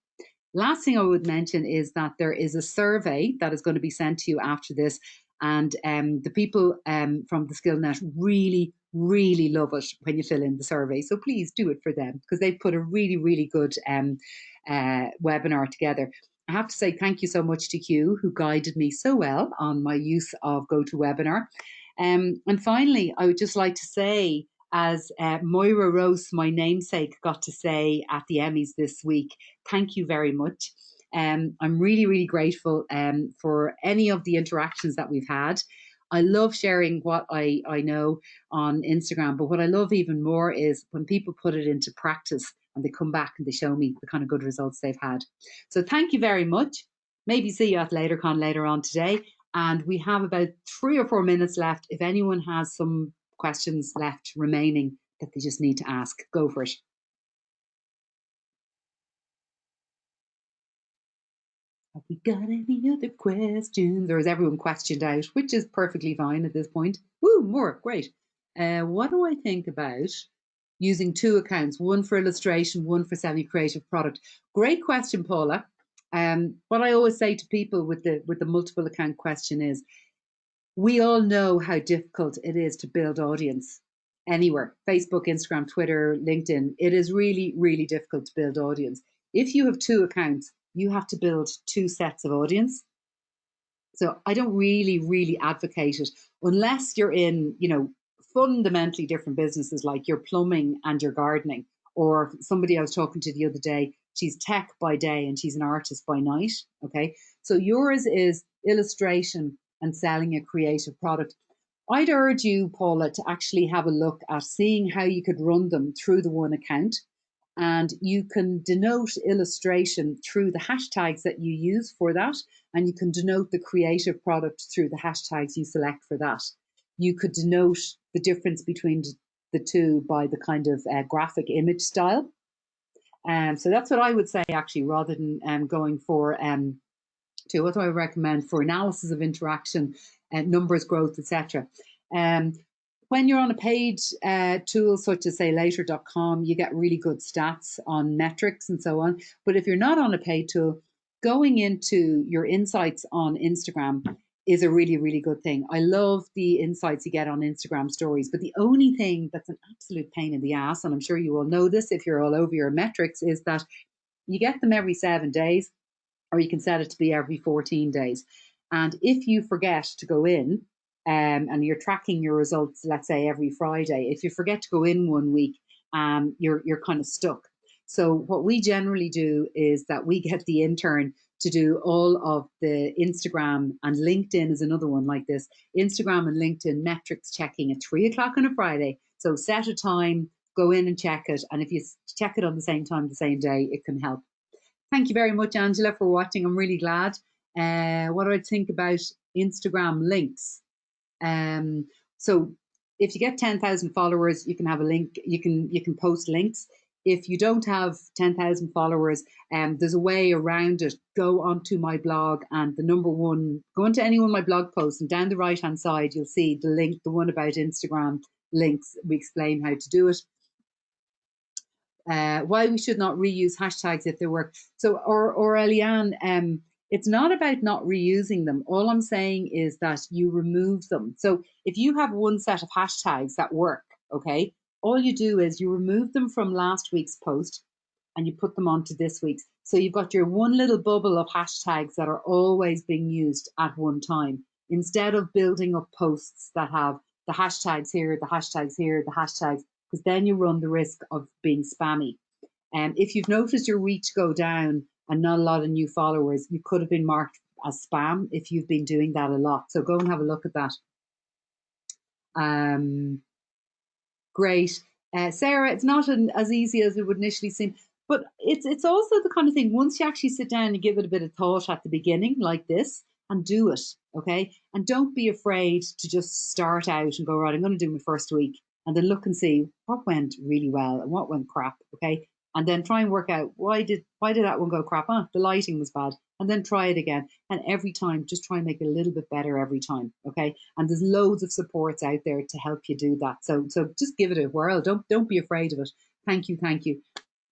B: Last thing I would mention is that there is a survey that is going to be sent to you after this. And um, the people um, from the SkillNet really, really love it when you fill in the survey. So please do it for them because they've put a really, really good um, uh, webinar together. I have to say thank you so much to Hugh, who guided me so well on my use of GoToWebinar. Um, and finally, I would just like to say, as uh, Moira Rose, my namesake, got to say at the Emmys this week, thank you very much. Um, I'm really, really grateful um, for any of the interactions that we've had. I love sharing what I, I know on Instagram, but what I love even more is when people put it into practice and they come back and they show me the kind of good results they've had. So thank you very much. Maybe see you at LaterCon later on today. And we have about three or four minutes left. If anyone has some questions left remaining that they just need to ask, go for it. We got any other questions? Or is everyone questioned out, which is perfectly fine at this point? Woo, more, great. Uh, what do I think about using two accounts, one for illustration, one for semi-creative product? Great question, Paula. Um, what I always say to people with the with the multiple account question is, we all know how difficult it is to build audience anywhere Facebook, Instagram, Twitter, LinkedIn. It is really, really difficult to build audience. If you have two accounts, you have to build two sets of audience. So I don't really, really advocate it unless you're in, you know, fundamentally different businesses like your plumbing and your gardening, or somebody I was talking to the other day, she's tech by day and she's an artist by night. Okay. So yours is illustration and selling a creative product. I'd urge you, Paula, to actually have a look at seeing how you could run them through the one account. And you can denote illustration through the hashtags that you use for that. And you can denote the creative product through the hashtags you select for that. You could denote the difference between the two by the kind of uh, graphic image style. Um, so that's what I would say actually, rather than um, going for um, to what do I recommend for analysis of interaction, uh, numbers growth, etc. Um, when you're on a paid uh, tool such as say later.com, you get really good stats on metrics and so on. But if you're not on a paid tool, going into your insights on Instagram is a really, really good thing. I love the insights you get on Instagram stories, but the only thing that's an absolute pain in the ass, and I'm sure you all know this if you're all over your metrics, is that you get them every seven days, or you can set it to be every 14 days. And if you forget to go in, um, and you're tracking your results, let's say every Friday, if you forget to go in one week, um, you're you're kind of stuck. So what we generally do is that we get the intern to do all of the Instagram and LinkedIn is another one like this. Instagram and LinkedIn metrics checking at three o'clock on a Friday. So set a time, go in and check it. And if you check it on the same time, the same day, it can help. Thank you very much, Angela, for watching. I'm really glad. Uh, what do I think about Instagram links? Um, so if you get 10,000 followers, you can have a link, you can you can post links if you don't have 10,000 followers, um, there's a way around it. Go onto my blog and the number one, go onto any one of my blog posts and down the right hand side, you'll see the link, the one about Instagram links. We explain how to do it. Uh, why we should not reuse hashtags if they work. So, or, or Eliane, um, it's not about not reusing them. All I'm saying is that you remove them. So if you have one set of hashtags that work, okay, all you do is you remove them from last week's post and you put them onto this week's. So you've got your one little bubble of hashtags that are always being used at one time instead of building up posts that have the hashtags here, the hashtags here, the hashtags, because then you run the risk of being spammy. And um, if you've noticed your reach go down and not a lot of new followers, you could have been marked as spam if you've been doing that a lot. So go and have a look at that. Um, great. Uh, Sarah, it's not an, as easy as it would initially seem, but it's it's also the kind of thing. Once you actually sit down and give it a bit of thought at the beginning, like this, and do it, okay, and don't be afraid to just start out and go right. I'm going to do my first week, and then look and see what went really well and what went crap, okay, and then try and work out why did why did that one go crap? Ah, the lighting was bad, and then try it again. And every time, just try and make it a little bit better every time. Okay. And there's loads of supports out there to help you do that. So so just give it a whirl. Don't don't be afraid of it. Thank you, thank you.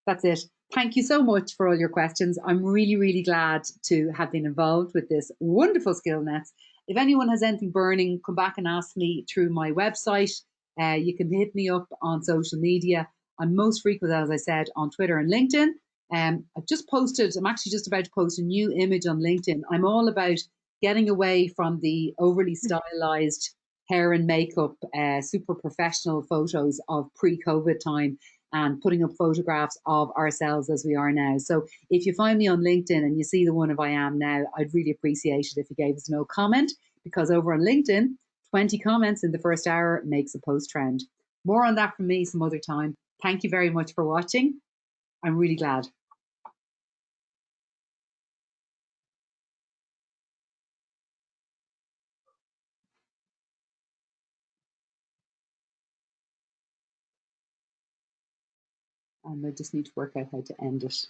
B: That's it. Thank you so much for all your questions. I'm really, really glad to have been involved with this wonderful Skillnets. If anyone has anything burning, come back and ask me through my website. Uh, you can hit me up on social media. I'm most frequent, as I said, on Twitter and LinkedIn. Um, I've just posted, I'm actually just about to post a new image on LinkedIn. I'm all about getting away from the overly stylized hair and makeup, uh, super professional photos of pre COVID time and putting up photographs of ourselves as we are now. So if you find me on LinkedIn and you see the one of I am now, I'd really appreciate it if you gave us no comment because over on LinkedIn, 20 comments in the first hour makes a post trend. More on that from me some other time. Thank you very much for watching. I'm really glad. And I just need to work out how to end it.